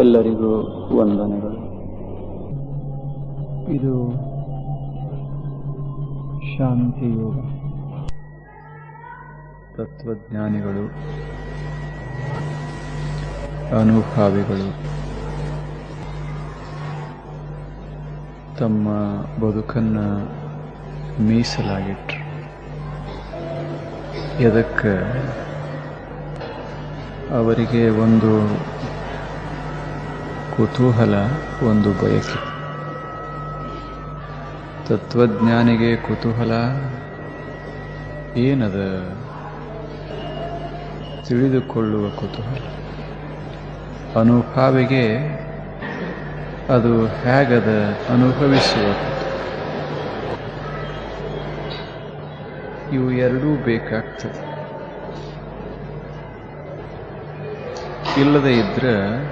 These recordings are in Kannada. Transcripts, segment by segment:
ಎಲ್ಲರಿಗೂ ವಂದನೆಗಳು. ಇದು ಶಾಂತಿ ಯೋಗ. ತತ್ವಜ್ಞಾನಿಗಳು ಅನುಭಾವಿಗಳು ತಮ್ಮ ಬದುಕನ್ನು ಮೀಸಲಾಗಿಟ್ರು. ಎದಕ್ಕೆ? ಅವರಿಗೆ ಒಂದು ಕುತೂಹಲ ಒಂದು ಬಯಕೆ. ತತ್ವಜ್ಞಾನಿಗೆ ಕುತೂಹಲ, ಏನದ? ತಿಳಿದುಕೊಳ್ಳುವ ಕುತೂಹಲ. ಅನುಭಾವಿಗೆ ಅದು ಹೇಗದ ಅನುಭವಿಸುವ. ಇವು ಎರಡೂ ಬೇಕಾಗ್ತದೆ. ಇಲ್ಲದೆ ಇದ್ರೆ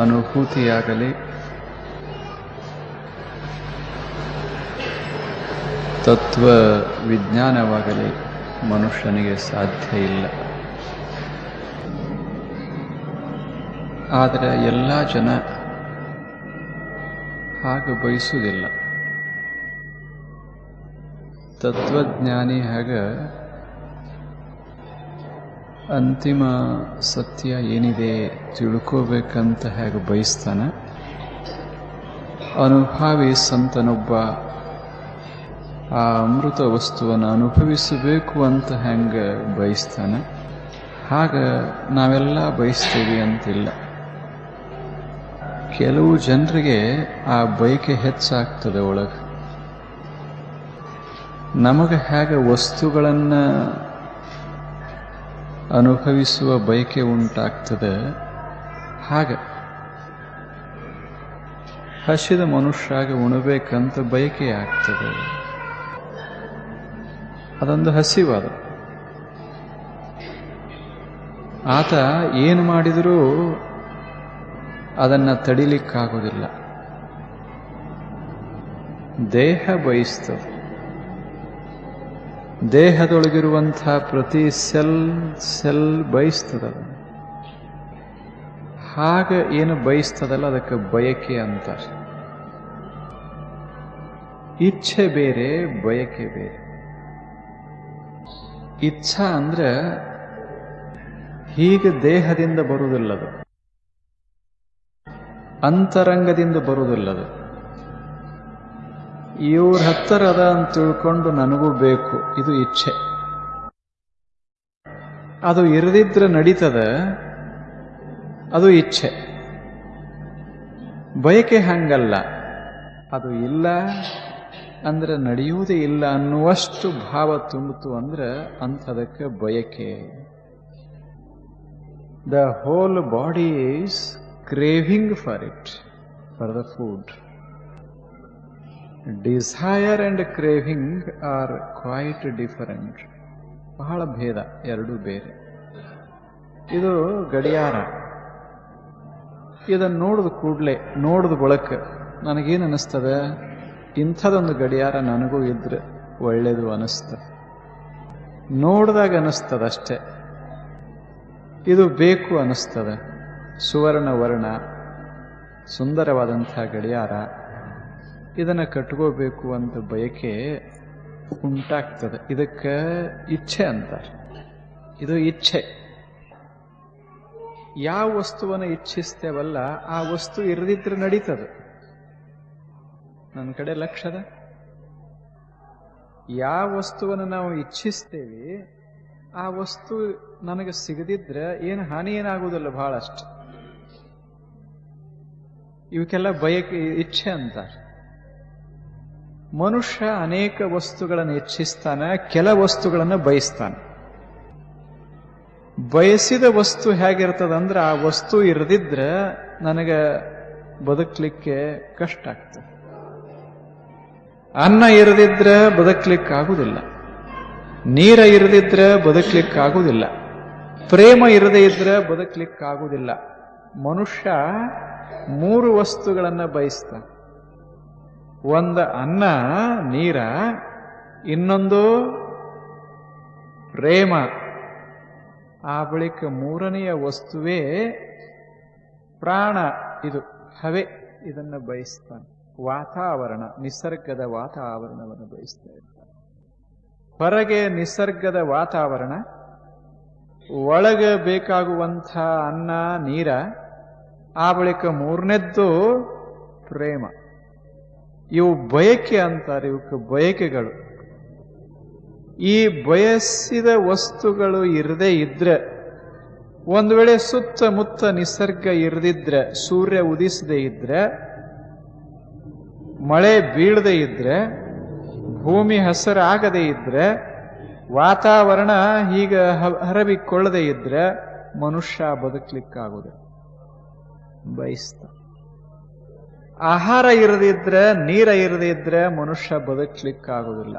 ಅನುಭೂತಿಯಾಗಲಿ. ತತ್ವ ವಿಜ್ಞಾನವಾಗಲಿ ಮನುಷ್ಯನಿಗೆ ಸಾಧ್ಯ ಇಲ್ಲ. ಆದರೆ ಎಲ್ಲ ಜನ ಹಾಗೆ ಬಯಸುವುದಿಲ್ಲ. ತತ್ವಜ್ಞಾನಿ ಹಾಗ ಅಂತಿಮ ಸತ್ಯ ಏನಿದೆ ತಿಳ್ಕೋಬೇಕಂತ ಹೇಗೆ ಬಯಸ್ತಾನೆ? ಅನುಭಾವಿ ಸಂತನೊಬ್ಬ ಆ ಅಮೃತ ವಸ್ತುವನ್ನು ಅನುಭವಿಸಬೇಕು ಅಂತ ಹೆಂಗೆ ಬಯಸ್ತಾನೆ? ಹಾಗ ನಾವೆಲ್ಲ ಬಯಸ್ತೀವಿ ಅಂತಿಲ್ಲ. ಕೆಲವು ಜನರಿಗೆ ಆ ಬಯಕೆ ಹೆಚ್ಚಾಗ್ತದೆ ಒಳಗೆ. ನಮಗೆ ಹೇಗೆ ವಸ್ತುಗಳನ್ನು ಅನುಭವಿಸುವ ಬಯಕೆ ಉಂಟಾಗ್ತದೆ. ಹಾಗೆ ಹಸಿದ ಮನುಷ್ಯಾಗ ಉಣಬೇಕಂತ ಬಯಕೆ ಆಗ್ತದೆ. ಅದೊಂದು ಹಸಿವಾದ. ಆತ ಏನು ಮಾಡಿದರೂ ಅದನ್ನು ತಡಿಲಿಕ್ಕಾಗೋದಿಲ್ಲ. ದೇಹ ಬಯಸ್ತದೆ. ದೇಹದೊಳಗಿರುವಂಥ ಪ್ರತಿ ಸೆಲ್ ಸೆಲ್ ಬಯಸ್ತದ ಹಾಗೆ ಏನು ಬಯಸ್ತದಲ್ಲ, ಅದಕ್ಕೆ ಬಯಕೆ ಅಂತ ಇಚ್ಛೆ ಬೇರೆ, ಬಯಕೆ ಬೇರೆ. ಇಚ್ಛಾ ಅಂದ್ರೆ ಹೀಗೆ ದೇಹದಿಂದ ಬರುವುದಿಲ್ಲದು. ಅಂತರಂಗದಿಂದ ಬರುವುದಿಲ್ಲದು. ಇವ್ರ ಅದ ಅಂತ ತಿಳ್ಕೊಂಡು ನನಗೂ ಬೇಕು. ಇದು ಇಚ್ಛೆ. ಅದು ಇರದಿದ್ರೆ ನಡೀತದ, ಅದು ಇಚ್ಛೆ. ಬಯಕೆ ಹಂಗಲ್ಲ. ಅದು ಇಲ್ಲ ಅಂದ್ರೆ ನಡೆಯುವುದೇ ಇಲ್ಲ ಅನ್ನುವಷ್ಟು ಭಾವ ತುಂಬಿತು ಅಂದ್ರೆ ಅಂಥದಕ್ಕೆ ಬಯಕೆ. The whole body is craving for it for the food desire and craving are quite different ಬಹಳ ಭೇದ, ಎರಡೂ ಬೇರೆ. ಇದು ಗಡಿಯಾರ. ಇದನ್ನು ನೋಡಿದ ಕೂಡಲೇ, ನೋಡಿದ ಬಳಕ ನನಗೇನು ಅನ್ನಿಸ್ತದೆ ಇಂಥದೊಂದು ಗಡಿಯಾರ ನನಗೂ ಇದ್ರೆ ಒಳ್ಳೆಯದು ಅನಿಸ್ತದೆ ನೋಡಿದಾಗ ಅನ್ನಿಸ್ತದೆ ಅಷ್ಟೇ. ಇದು ಬೇಕು ಅನ್ನಿಸ್ತದೆ ಸುವರ್ಣ ವರ್ಣ ಸುಂದರವಾದಂಥ ಗಡಿಯಾರ. ಇದನ್ನು ಕಟ್ಕೋಬೇಕು ಅಂತ ಬಯಕೆ ಉಂಟಾಗ್ತದೆ. ಇದಕ್ಕೆ ಇಚ್ಛೆ ಅಂತಾರೆ. ಇದು ಇಚ್ಛೆ. ಯಾವ ವಸ್ತುವನ್ನು ಇಚ್ಛಿಸ್ತೇವಲ್ಲ, ಆ ವಸ್ತು ಇರದಿದ್ರೆ ನಡೀತದೆ. ನನ್ನ ಕಡೆ ಲಕ್ಷದ. ಯಾವ ವಸ್ತುವನ್ನು ನಾವು ಇಚ್ಛಿಸ್ತೇವೆ, ಆ ವಸ್ತು ನನಗೆ ಸಿಗದಿದ್ರೆ ಏನು ಹಾನಿ ಏನಾಗುವುದಿಲ್ಲ ಬಹಳಷ್ಟು. ಇವಕ್ಕೆಲ್ಲ ಬಯಕೆ, ಇಚ್ಛೆ ಅಂತಾರೆ. ಮನುಷ್ಯ ಅನೇಕ ವಸ್ತುಗಳನ್ನು ಇಚ್ಛಿಸ್ತಾನೆ ಕೆಲ ವಸ್ತುಗಳನ್ನು ಬಯಸ್ತಾನೆ. ಬಯಸಿದ ವಸ್ತು ಹೇಗಿರ್ತದಂದ್ರೆ ಆ ವಸ್ತು ಇರದಿದ್ರೆ ನನಗೆ ಬದುಕಲಿಕ್ಕೆ ಕಷ್ಟ ಆಗ್ತದೆ. ಅನ್ನ ಇರದಿದ್ರೆ ಬದುಕಲಿಕ್ಕಾಗುವುದಿಲ್ಲ ನೀರ ಇರದಿದ್ರೆ ಬದುಕಲಿಕ್ಕಾಗುವುದಿಲ್ಲ ಪ್ರೇಮ ಇರದೇ ಇದ್ರೆ ಬದುಕಲಿಕ್ಕಾಗುವುದಿಲ್ಲ ಮನುಷ್ಯ ಮೂರು ವಸ್ತುಗಳನ್ನು ಬಯಸ್ತಾನೆ. ಒಂದು ಅನ್ನ, ನೀರ, ಇನ್ನೊಂದು ಪ್ರೇಮ. ಆ ಬಳಿಕ ಮೂರನೆಯ ವಸ್ತುವೇ ಪ್ರಾಣ. ಇದು ಹವೆ. ಇದನ್ನು ಬಯಸ್ತಾನೆ. ವಾತಾವರಣ, ನಿಸರ್ಗದ ವಾತಾವರಣವನ್ನು ಬಯಸ್ತಾ ಇರ್ತಾನೆ. ಹೊರಗೆ ನಿಸರ್ಗದ ವಾತಾವರಣ, ಒಳಗೆ ಬೇಕಾಗುವಂಥ ಅನ್ನ, ನೀರ, ಆ ಬಳಿಕ ಮೂರನೇದ್ದು ಪ್ರೇಮ. ಇವು ಬಯಕೆ ಅಂತಾರೆ, ಇವಕ್ಕೆ ಬಯಕೆಗಳು. ಈ ಬಯಸಿದ ವಸ್ತುಗಳು ಇರದೇ ಇದ್ರೆ, ಒಂದು ವೇಳೆ ಸುತ್ತಮುತ್ತ ನಿಸರ್ಗ ಇರದಿದ್ರೆ, ಸೂರ್ಯ ಉದಿಸದೇ ಇದ್ರೆ, ಮಳೆ ಬೀಳದೆ ಇದ್ರೆ, ಭೂಮಿ ಹಸರಾಗದೇ ಇದ್ರೆ, ವಾತಾವರಣ ಹೀಗ ಹರಬಿಕೊಳ್ಳದೆ ಇದ್ರೆ ಮನುಷ್ಯ ಬದುಕಲಿಕ್ಕಾಗುದು ಬಯಸ್ತ ಆಹಾರ ಇರದಿದ್ರೆ ನೀರ ಇರದಿದ್ರೆ ಮನುಷ್ಯ ಬದುಕ್ಲಿಕ್ಕಾಗುವುದಿಲ್ಲ.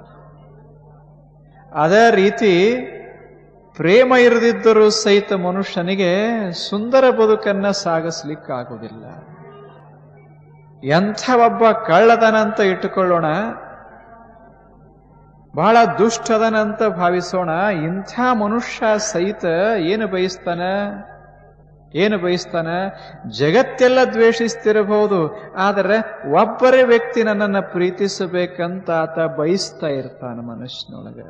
ಅದೇ ರೀತಿ ಪ್ರೇಮ ಇರದಿದ್ದರೂ ಸಹಿತ ಮನುಷ್ಯನಿಗೆ ಸುಂದರ ಬದುಕನ್ನ ಸಾಗಿಸ್ಲಿಕ್ಕಾಗುವುದಿಲ್ಲ. ಎಂಥ ಒಬ್ಬ ಕಳ್ಳದನಂತ ಇಟ್ಟುಕೊಳ್ಳೋಣ, ಬಹಳ ದುಷ್ಟದನಂತ ಭಾವಿಸೋಣ, ಇಂಥ ಮನುಷ್ಯ ಸಹಿತ ಏನು ಬಯಸ್ತಾನ? ಏನು ಬಯಸ್ತಾನೆ? ಜಗತ್ತೆಲ್ಲ ದ್ವೇಷಿಸ್ತಿರಬಹುದು, ಆದರೆ ಒಬ್ಬರೇ ವ್ಯಕ್ತಿ ನನ್ನನ್ನು ಪ್ರೀತಿಸಬೇಕಂತ ಆತ ಬಯಸ್ತಾ ಇರ್ತಾನೆ ಮನುಷ್ಯನೊಳಗೆ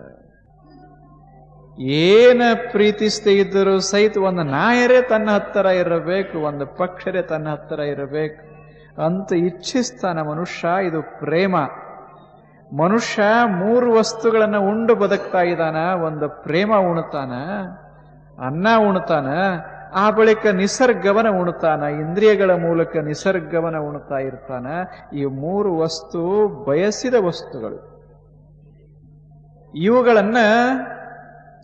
ಏನ ಪ್ರೀತಿಸದೇ ಇದ್ದರೂ ಸಹಿತ ಒಂದು ನಾಯರೇ ತನ್ನ ಹತ್ತಿರ ಇರಬೇಕು, ಒಂದು ಪಕ್ಷರೇ ತನ್ನ ಹತ್ತಿರ ಇರಬೇಕು ಅಂತ ಇಚ್ಛಿಸ್ತಾನೆ ಮನುಷ್ಯ. ಇದು ಪ್ರೇಮ. ಮನುಷ್ಯ ಮೂರು ವಸ್ತುಗಳನ್ನು ಉಂಡು ಬದುಕ್ತಾ ಇದ್ದಾನ. ಒಂದು ಪ್ರೇಮ ಉಣ್ತಾನ, ಅನ್ನ ಉಣ್ತಾನ ಆ ಬಳಿಕ ನಿಸರ್ಗವನ ಉಣ್ತಾನ, ಇಂದ್ರಿಯಗಳ ಮೂಲಕ ನಿಸರ್ಗವನ ಉಣ್ತಾ ಇರ್ತಾನ. ಈ ಮೂರು ವಸ್ತು ಬಯಸಿದ ವಸ್ತುಗಳು. ಇವುಗಳನ್ನ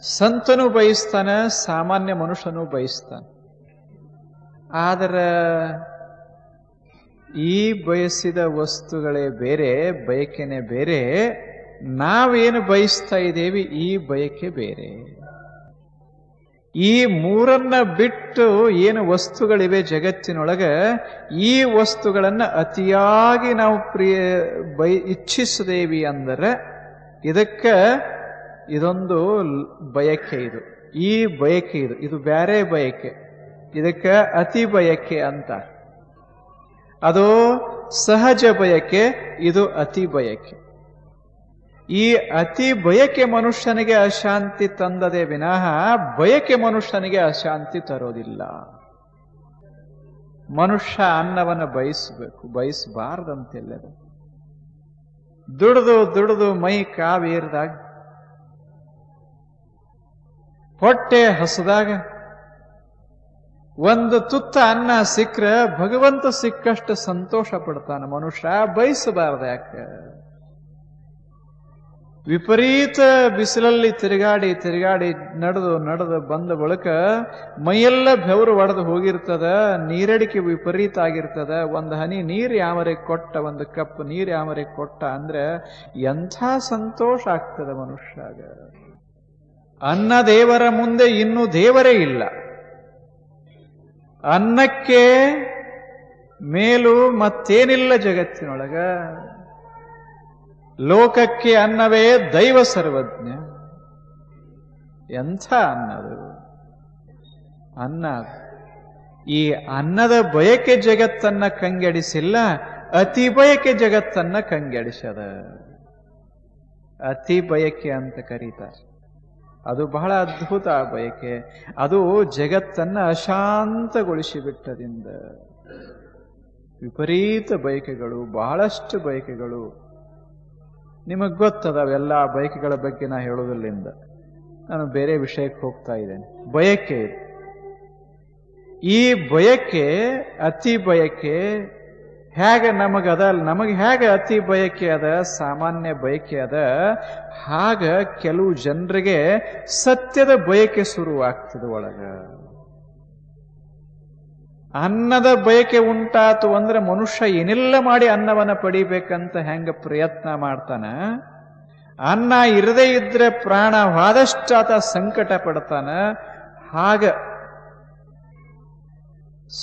ಸಂತನು ಬಯಸ್ತಾನ, ಸಾಮಾನ್ಯ ಮನುಷ್ಯನು ಬಯಸ್ತಾನ. ಆದರೆ ಈ ಬಯಸಿದ ವಸ್ತುಗಳೇ ಬೇರೆ, ಬಯಕೆನೆ ಬೇರೆ. ನಾವೇನು ಬಯಸ್ತಾ ಇದ್ದೇವೆ ಈ ಬಯಕೆ ಬೇರೆ. ಈ ಮೂರನ್ನ ಬಿಟ್ಟು ಏನು ವಸ್ತುಗಳಿವೆ ಜಗತ್ತಿನೊಳಗೆ, ಈ ವಸ್ತುಗಳನ್ನು ಅತಿಯಾಗಿ ನಾವು ಪ್ರಿಯ, ಬೈ, ಇಚ್ಛಿಸದೇವಿ ಅಂದರೆ, ಇದಕ್ಕೆ ಇದೊಂದು ಬಯಕೆ ಇದು. ಈ ಬಯಕೆ ಇದು. ಇದು ಬೇರೆ ಬಯಕೆ. ಇದಕ್ಕೆ ಅತಿ ಬಯಕೆ ಅಂತ. ಅದು ಸಹಜ ಬಯಕೆ, ಇದು ಅತಿ ಬಯಕೆ. ಈ ಅತಿ ಬಯಕೆ ಮನುಷ್ಯನಿಗೆ ಅಶಾಂತಿ ತಂದದೆ ವಿನಃ ಬಯಕೆ ಮನುಷ್ಯನಿಗೆ ಅಶಾಂತಿ ತರೋದಿಲ್ಲ. ಮನುಷ್ಯ ಅನ್ನವನ್ನು ಬಯಸಬೇಕು ಬಯಸಬಾರ್ದಂತೆಲ್ಲದು ದುಡಿದು ದುಡಿದು ಮೈ ಕಾವೇರಿದಾಗ, ಹೊಟ್ಟೆ ಹಸದಾಗ, ಒಂದು ತುತ್ತ ಅನ್ನ ಸಿಕ್ಕ್ರೆ ಭಗವಂತ ಸಿಕ್ಕಷ್ಟು ಸಂತೋಷ ಪಡ್ತಾನೆ ಮನುಷ್ಯ, ಬಯಸಬಾರ್ದು ಯಾಕೆ? ವಿಪರೀತ ಬಿಸಿಲಲ್ಲಿ ತಿರುಗಾಡಿ ತಿರುಗಾಡಿ ನಡೆದು ನಡೆದು ಬಂದ ಬಳಿಕ ಮೈಯೆಲ್ಲ ಬೆವರು ಒಡೆದು ಹೋಗಿರ್ತದ, ನೀರಡಿಕೆ ವಿಪರೀತ ಆಗಿರ್ತದ. ಒಂದು ಹನಿ ನೀರು ಯಾವರೆ ಕೊಟ್ಟ, ಒಂದು ಕಪ್ ನೀರು ಯಾವರೆ ಕೊಟ್ಟ ಅಂದ್ರೆ ಎಂಥ ಸಂತೋಷ ಆಗ್ತದ ಮನುಷ್ಯಾಗ. ಅನ್ನ ದೇವರ ಮುಂದೆ ಇನ್ನೂ ದೇವರೇ ಇಲ್ಲ. ಅನ್ನಕ್ಕೆ ಮೇಲು ಮತ್ತೇನಿಲ್ಲ ಜಗತ್ತಿನೊಳಗ. ಲೋಕಕ್ಕೆ ಅನ್ನವೇ ದೈವ ಸರ್ವಜ್ಞ. ಎಂಥ ಅನ್ನದು? ಅನ್ನ. ಈ ಅನ್ನದ ಬಯಕೆ ಜಗತ್ತನ್ನ ಕಂಗೆಡಿಸಿಲ್ಲ, ಅತಿ ಬಯಕೆ ಜಗತ್ತನ್ನ ಕಂಗೆಡಿಸದ. ಅತಿ ಬಯಕೆ ಅಂತ ಕರೀತಾರೆ. ಅದು ಬಹಳ ಅದ್ಭುತ ಆ ಬಯಕೆ. ಅದು ಜಗತ್ತನ್ನ ಅಶಾಂತಗೊಳಿಸಿ ಬಿಟ್ಟದಿಂದ ವಿಪರೀತ ಬಯಕೆಗಳು, ಬಹಳಷ್ಟು ಬಯಕೆಗಳು. ನಿಮಗೆ ಗೊತ್ತದವೆಲ್ಲ ಬಯಕೆಗಳ ಬಗ್ಗೆ ನಾ ಹೇಳೋದಿಲ್ಲಿಂದ ನಾನು ಬೇರೆ ವಿಷಯಕ್ಕೆ ಹೋಗ್ತಾ ಇದ್ದೇನೆ. ಬಯಕೆ ಇದು. ಈ ಬಯಕೆ, ಅತಿ ಬಯಕೆ ಹೇಗೆ ನಮಗದ ನಮಗೆ ಹೇಗೆ ಅತಿ ಬಯಕೆ ಅದ, ಸಾಮಾನ್ಯ ಬಯಕೆ ಅದ, ಹಾಗ ಕೆಲವು ಜನರಿಗೆ ಸತ್ಯದ ಬಯಕೆ ಶುರುವಾಗ್ತದೆ ಒಳಗ. ಅನ್ನದ ಬಯಕೆ ಉಂಟಾತು ಅಂದ್ರೆ ಮನುಷ್ಯ ಏನೆಲ್ಲ ಮಾಡಿ ಅನ್ನವನ್ನು ಪಡಿಬೇಕಂತ ಹೆಂಗ ಪ್ರಯತ್ನ ಮಾಡ್ತಾನ? ಅನ್ನ ಇರದೇ ಇದ್ರೆ ಪ್ರಾಣವಾದಷ್ಟು ಆತ ಸಂಕಟ ಪಡ್ತಾನ? ಹಾಗ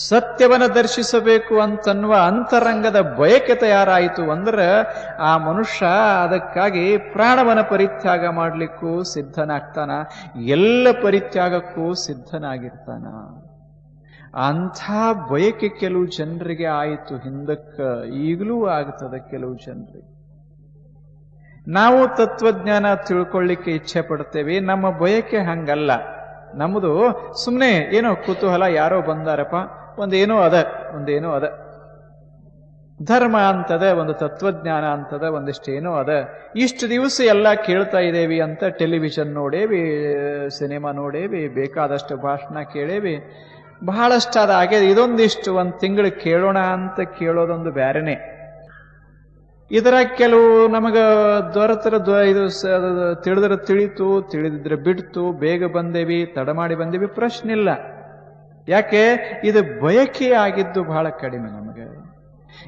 ಸತ್ಯವನ್ನು ದರ್ಶಿಸಬೇಕು ಅಂತನ್ನುವ ಅಂತರಂಗದ ಬಯಕೆ ತಯಾರಾಯಿತು ಅಂದ್ರೆ ಆ ಮನುಷ್ಯ ಅದಕ್ಕಾಗಿ ಪ್ರಾಣವನ ಪರಿತ್ಯಾಗ ಮಾಡಲಿಕ್ಕೂ ಸಿದ್ಧನಾಗ್ತಾನ. ಎಲ್ಲ ಪರಿತ್ಯಾಗಕ್ಕೂ ಸಿದ್ಧನಾಗಿರ್ತಾನ. ಅಂಥ ಬಯಕೆ ಕೆಲವು ಜನರಿಗೆ ಆಯಿತು. ಹಿಂದಕ್ಕೆ ಈಗಲೂ ಆಗ್ತದೆ ಕೆಲವು ಜನರಿಗೆ. ನಾವು ತತ್ವಜ್ಞಾನ ತಿಳ್ಕೊಳ್ಳಿಕ್ಕೆ ಇಚ್ಛೆ ಪಡ್ತೇವೆ. ನಮ್ಮ ಬಯಕೆ ಹಂಗಲ್ಲ. ನಮ್ಮದು ಸುಮ್ಮನೆ ಏನೋ ಕುತೂಹಲ ಯಾರೋ ಬಂದಾರಪ್ಪ. ಒಂದೇನೋ ಅದ ಒಂದೇನೋ ಅದ. ಧರ್ಮ ಅಂತದ, ಒಂದು ತತ್ವಜ್ಞಾನ ಅಂತದ, ಒಂದಿಷ್ಟೇನೋ ಅದ. ಇಷ್ಟು ದಿವಸ ಎಲ್ಲ ಕೇಳ್ತಾ ಇದ್ದೇವೆ ಅಂತ ಟೆಲಿವಿಷನ್ ನೋಡೇವಿ, ಸಿನಿಮಾ ನೋಡೇವಿ, ಬೇಕಾದಷ್ಟು ಭಾಷಣ ಕೇಳೇವಿ. ಬಹಳಷ್ಟು ಹಾಗೆ ಇದೊಂದಿಷ್ಟು ಒಂದು ತಿಂಗಳು ಕೇಳೋಣ ಅಂತ ಕೇಳೋದೊಂದು ಬೇರೆನೇ ಇದರ ಕೆಲವು ನಮಗೆ ದೊರೆತರ ಇದು ತಿಳಿದ್ರೆ ತಿಳಿತು, ತಿಳಿದಿದ್ರೆ ಬಿಡ್ತು, ಬೇಗ ಬಂದೇವಿ, ತಡ ಮಾಡಿ ಬಂದೇವಿ, ಪ್ರಶ್ನೆ ಇಲ್ಲ. ಯಾಕೆ? ಇದು ಬಯಕೆ ಆಗಿದ್ದು ಬಹಳ ಕಡಿಮೆ ನಮಗೆ.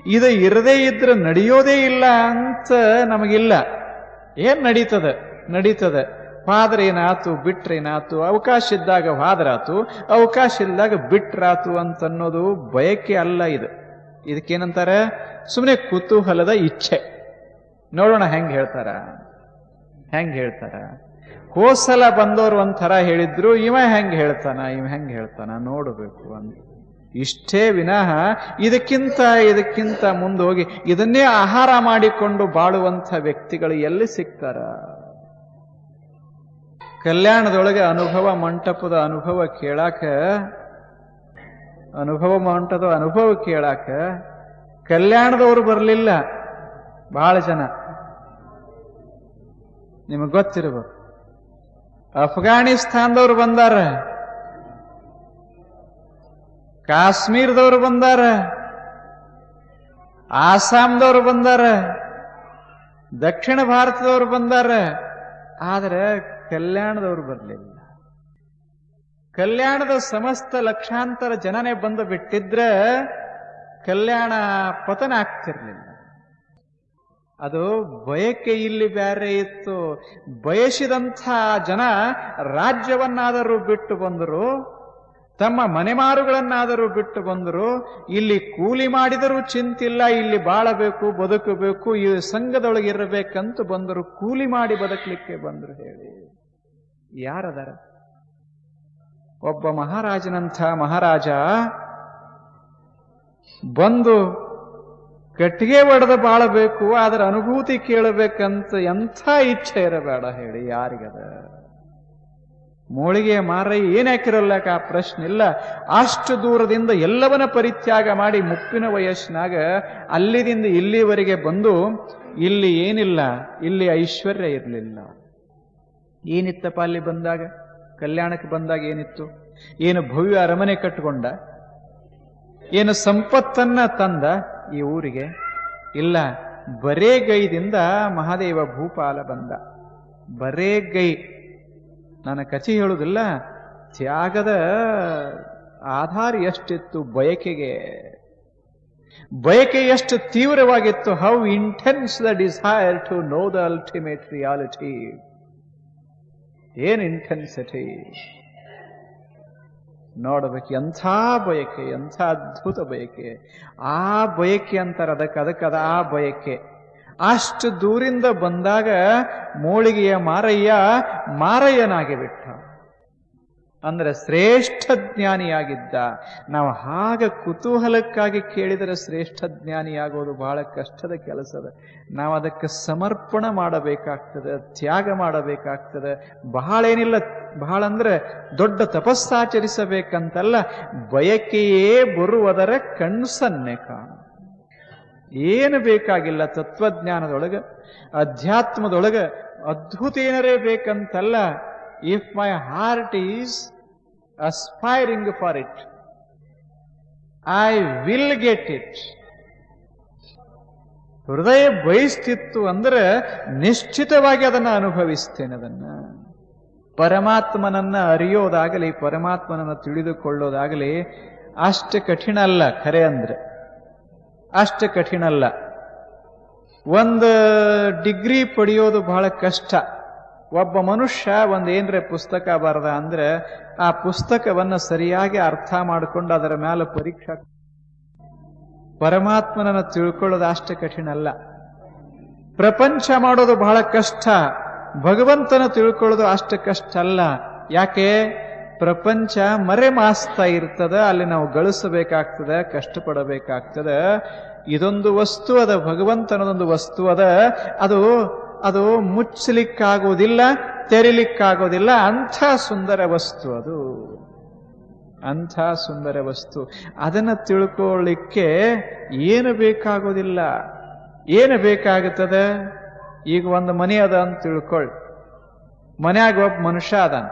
ಇದು ಇರದೇ ಇದ್ರೆ ನಡೆಯೋದೇ ಇಲ್ಲ ಅಂತ ನಮಗಿಲ್ಲ. ಏನ್ ನಡೀತದ? ನಡೀತದ. ಏನಾತು ಬಿಟ್ರೇನಾತು, ಅವಕಾಶ ಇದ್ದಾಗ ಹಾದ್ರಾತು, ಅವಕಾಶ ಇಲ್ದಾಗ ಬಿಟ್ರಾತು ಅಂತ ಅನ್ನೋದು ಬಯಕೆ ಅಲ್ಲ ಇದು. ಇದಕ್ಕೇನಂತಾರೆ? ಸುಮ್ಮನೆ ಕುತೂಹಲದ ಇಚ್ಛೆ. ನೋಡೋಣ ಹೆಂಗೆ ಹೇಳ್ತಾರ? ಹೆಂಗೆ ಹೇಳ್ತಾರ? ಕೋಸಲ ಬಂದವರು ಒಂಥರ ಹೇಳಿದ್ರು, ಇವ ಹೆಂಗೆ ಹೇಳ್ತಾನ, ಇವ ಹೆಂಗೆ ಹೇಳ್ತಾನ, ನೋಡಬೇಕು ಅಂತ. ಇಷ್ಟೇ ವಿನಃ ಇದಕ್ಕಿಂತ ಇದಕ್ಕಿಂತ ಮುಂದೆ ಹೋಗಿ ಇದನ್ನೇ ಆಹಾರ ಮಾಡಿಕೊಂಡು ಬಾಳುವಂಥ ವ್ಯಕ್ತಿಗಳು ಎಲ್ಲಿ ಸಿಗ್ತಾರ? ಕಲ್ಯಾಣದೊಳಗೆ ಅನುಭವ ಮಂಟಪದ ಅನುಭವ ಕೇಳಾಕ, ಅನುಭವ ಮಂಟಪದ ಅನುಭವ ಕೇಳಾಕ ಕಲ್ಯಾಣದವರು ಬರಲಿಲ್ಲ. ಬಹಳ ಜನ. ನಿಮಗೆ ಗೊತ್ತಿರಬೇಕು. ಅಫ್ಘಾನಿಸ್ತಾನದವ್ರು ಬಂದಾರ. ಕಾಶ್ಮೀರದವ್ರು ಬಂದಾರ. ಆಸಾಂದವ್ರು ಬಂದಾರ. ದಕ್ಷಿಣ ಭಾರತದವ್ರು ಬಂದಾರ. ಆದರೆ ಕಲ್ಯಾಣದವ್ರು ಬರಲಿಲ್ಲ. ಕಲ್ಯಾಣದ ಸಮಸ್ತ ಲಕ್ಷಾಂತರ ಜನನೇ ಬಂದು ಬಿಟ್ಟಿದ್ರೆ ಕಲ್ಯಾಣ ಪತನ ಆಗ್ತಿರ್ಲಿಲ್ಲ. ಅದು ಬಯಕೆ ಇಲ್ಲಿ ಬೇರೆ ಇತ್ತು. ಬಯಸಿದಂಥ ಜನ ರಾಜ್ಯವನ್ನಾದರೂ ಬಿಟ್ಟು ಬಂದರು, ತಮ್ಮ ಮನೆಮಾರುಗಳನ್ನಾದರೂ ಬಿಟ್ಟು ಬಂದರು. ಇಲ್ಲಿ ಕೂಲಿ ಮಾಡಿದರೂ ಚಿಂತಿಲ್ಲ, ಇಲ್ಲಿ ಬಾಳಬೇಕು, ಬದುಕಬೇಕು, ಈ ಸಂಘದೊಳಗೆ ಇರಬೇಕಂತ ಬಂದರು. ಕೂಲಿ ಮಾಡಿ ಬದುಕಲಿಕ್ಕೆ ಬಂದರು ಹೇಳಿ. ಯಾರದಾರ? ಒಬ್ಬ ಮಹಾರಾಜನಂಥ ಮಹಾರಾಜ ಬಂದು ಕಟ್ಟಿಗೆ ಒಡೆದು ಬಾಳಬೇಕು ಅದರ ಅನುಭೂತಿ ಕೇಳಬೇಕಂತ ಎಂಥ ಇಚ್ಛೆ ಇರಬೇಡ ಹೇಳಿ, ಯಾರಿಗದ? ಮೋಳಿಗೆ ಮಾರೈ ಏನ್ ಹಾಕಿರಲ್ಲಕ ಆ ಪ್ರಶ್ನೆ ಇಲ್ಲ. ಅಷ್ಟು ದೂರದಿಂದ ಎಲ್ಲವನ್ನ ಪರಿತ್ಯಾಗ ಮಾಡಿ ಮುಪ್ಪಿನ ವಯಸ್ಸಿನಾಗ ಅಲ್ಲಿದಿಂದ ಇಲ್ಲಿವರೆಗೆ ಬಂದು ಇಲ್ಲಿ ಏನಿಲ್ಲ, ಇಲ್ಲಿ ಐಶ್ವರ್ಯ ಇರಲಿಲ್ಲ. ಏನಿತ್ತಪ್ಪ ಅಲ್ಲಿ ಬಂದಾಗ? ಕಲ್ಯಾಣಕ್ಕೆ ಬಂದಾಗ ಏನಿತ್ತು? ಏನು ಭವ್ಯ ಅರಮನೆ ಕಟ್ಟಿಕೊಂಡ ಏನು ಸಂಪತ್ತನ್ನ ತಂದ ಈ ಊರಿಗೆ? ಇಲ್ಲ ಬರೇ ಗೈದಿಂದ ಮಹಾದೇವ ಭೂಪಾಲ ಬಂದ. ಬರೇ ಗೈ ನನ್ನ ಕಚಿ ಹೇಳುವುದಿಲ್ಲ ತ್ಯಾಗದ ಆಧಾರ ಎಷ್ಟಿತ್ತು ಬಯಕೆಗೆ? ಬಯಕೆ ಎಷ್ಟು ತೀವ್ರವಾಗಿತ್ತು? How intense the desire to know the ultimate reality ಏನ್ ಇಂಟೆನ್ಸಿಟಿ ನೋಡಬೇಕು ಎಂಥ ಬಯಕೆ, ಎಂಥ ಅದ್ಭುತ ಬಯಕೆ. ಆ ಬಯಕೆ ಅಂತಾರೆ ಅದಕ್ಕೆ ಅದಕ್ಕೆ ಅದ ಆ ಬಯಕೆ. ಅಷ್ಟು ದೂರಿಂದ ಬಂದಾಗ ಮೋಳಿಗೆಯ ಮಾರಯ್ಯ ಮಾರಯ್ಯನಾಗಿ ಬಿಟ್ಟ. ಅಂದ್ರೆ ಶ್ರೇಷ್ಠ ಜ್ಞಾನಿಯಾಗಿದ್ದ. ನಾವು ಹಾಗೆ ಕುತೂಹಲಕ್ಕಾಗಿ ಕೇಳಿದರೆ ಶ್ರೇಷ್ಠ ಜ್ಞಾನಿಯಾಗೋದು ಬಹಳ ಕಷ್ಟದ ಕೆಲಸದ ನಾವು ಅದಕ್ಕೆ ಸಮರ್ಪಣ ಮಾಡಬೇಕಾಗ್ತದೆ, ತ್ಯಾಗ ಮಾಡಬೇಕಾಗ್ತದೆ. ಬಹಳ ಏನಿಲ್ಲ ಬಹಳ ಅಂದ್ರೆ ದೊಡ್ಡ ತಪಸ್ಸಾಚರಿಸಬೇಕಂತಲ್ಲ, ಬಯಕೆಯೇ ಬರುವುದರ ಕಣ್ಸನ್ನೆ ಕಾಣ. ಏನು ಬೇಕಾಗಿಲ್ಲ ತತ್ವಜ್ಞಾನದೊಳಗೆ, ಅಧ್ಯಾತ್ಮದೊಳಗೆ, ಅದ್ಭುತ ಏನರೇ ಬೇಕಂತಲ್ಲ if my heart is aspiring for it I will get it ಹೃದಯ ಬಯಸ್ತಿತ್ತು ಅಂದ್ರೆ ನಿಶ್ಚಿತವಾಗಿ ಅದನ್ನ ಅನುಭವಿಸ್ತೇನೆ ಅದನ್ನ. ಪರಮಾತ್ಮನನ್ನ ಅರಿಯೋದಾಗಲಿ, ಪರಮಾತ್ಮನನ್ನ ತಿಳಿದುಕೊಳ್ಳೋದಾಗಲಿ ಅಷ್ಟು ಕಠಿಣ ಅಲ್ಲ ಖರೆ ಅಂದ್ರೆ. ಅಷ್ಟು ಕಠಿಣ ಅಲ್ಲ. ಒಂದು ಡಿಗ್ರಿ ಪಡೆಯೋದು ಬಹಳ ಕಷ್ಟ. ಒಬ್ಬ ಮನುಷ್ಯ ಒಂದೇನ್ರೆ ಪುಸ್ತಕ ಬರದ ಅಂದ್ರೆ ಆ ಪುಸ್ತಕವನ್ನು ಸರಿಯಾಗಿ ಅರ್ಥ ಮಾಡಿಕೊಂಡು ಅದರ ಮೇಲೆ ಪರೀಕ್ಷಾ ಪರಮಾತ್ಮನನ್ನು ತಿಳ್ಕೊಳ್ಳೋದು ಅಷ್ಟೇ ಕಠಿಣ ಅಲ್ಲ ಪ್ರಪಂಚ ಮಾಡೋದು ಬಹಳ ಕಷ್ಟ. ಭಗವಂತನ ತಿಳ್ಕೊಳ್ಳೋದು ಅಷ್ಟು ಕಷ್ಟ ಅಲ್ಲ ಯಾಕೆ? ಪ್ರಪಂಚ ಮರೆ ಮಾಸ್ತಾ ಇರ್ತದ, ಅಲ್ಲಿ ನಾವು ಗಳಿಸಬೇಕಾಗ್ತದೆ, ಕಷ್ಟಪಡಬೇಕಾಗ್ತದೆ. ಇದೊಂದು ವಸ್ತು ಅದ, ಭಗವಂತನದೊಂದು ವಸ್ತು ಅದ. ಅದು ಅದು ಮುಚ್ಚಲಿಕ್ಕಾಗೋದಿಲ್ಲ ತೆರಿಲಿಕ್ಕಾಗೋದಿಲ್ಲ ಅಂಥ ಸುಂದರ ವಸ್ತು ಅದು. ಅಂಥ ಸುಂದರ ವಸ್ತು. ಅದನ್ನು ತಿಳ್ಕೊಳ್ಳಿಕ್ಕೆ ಏನು ಬೇಕಾಗೋದಿಲ್ಲ ಏನು ಬೇಕಾಗುತ್ತದೆ? ಈಗ ಒಂದು ಮನೆ ಅದ ಅಂತ ತಿಳ್ಕೊಳ್ಳಿ ಮನೆಯಾಗ ಒಬ್ಬ ಮನುಷ್ಯ ಅದಾನ.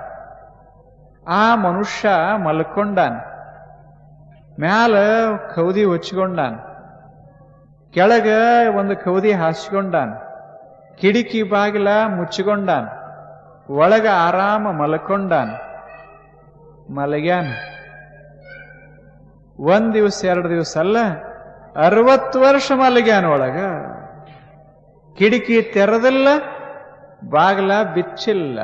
ಆ ಮನುಷ್ಯ ಮಲ್ಕೊಂಡಾನ. ಮ್ಯಾಲ ಕೌದಿ ಹೊಚ್ಕೊಂಡಾನ ಕೆಳಗ ಒಂದು ಕೌದಿ ಹಾಸ್ಕೊಂಡಾನ. ಕಿಡಿಕಿ ಬಾಗಿಲ ಮುಚ್ಚಿಕೊಂಡಾನ. ಒಳಗ ಆರಾಮ ಮಲ್ಕೊಂಡಾನ. ಮಲಗ್ಯಾನ. ಒಂದ್ ದಿವಸ, ಎರಡು ದಿವಸ ಅಲ್ಲ, ಅರವತ್ತು ವರ್ಷ ಮಲಗ್ಯಾನ ಒಳಗ. ಕಿಡಿಕಿ ತೆರೆದಿಲ್ಲ, ಬಾಗಿಲ ಬಿಚ್ಚಿಲ್ಲ.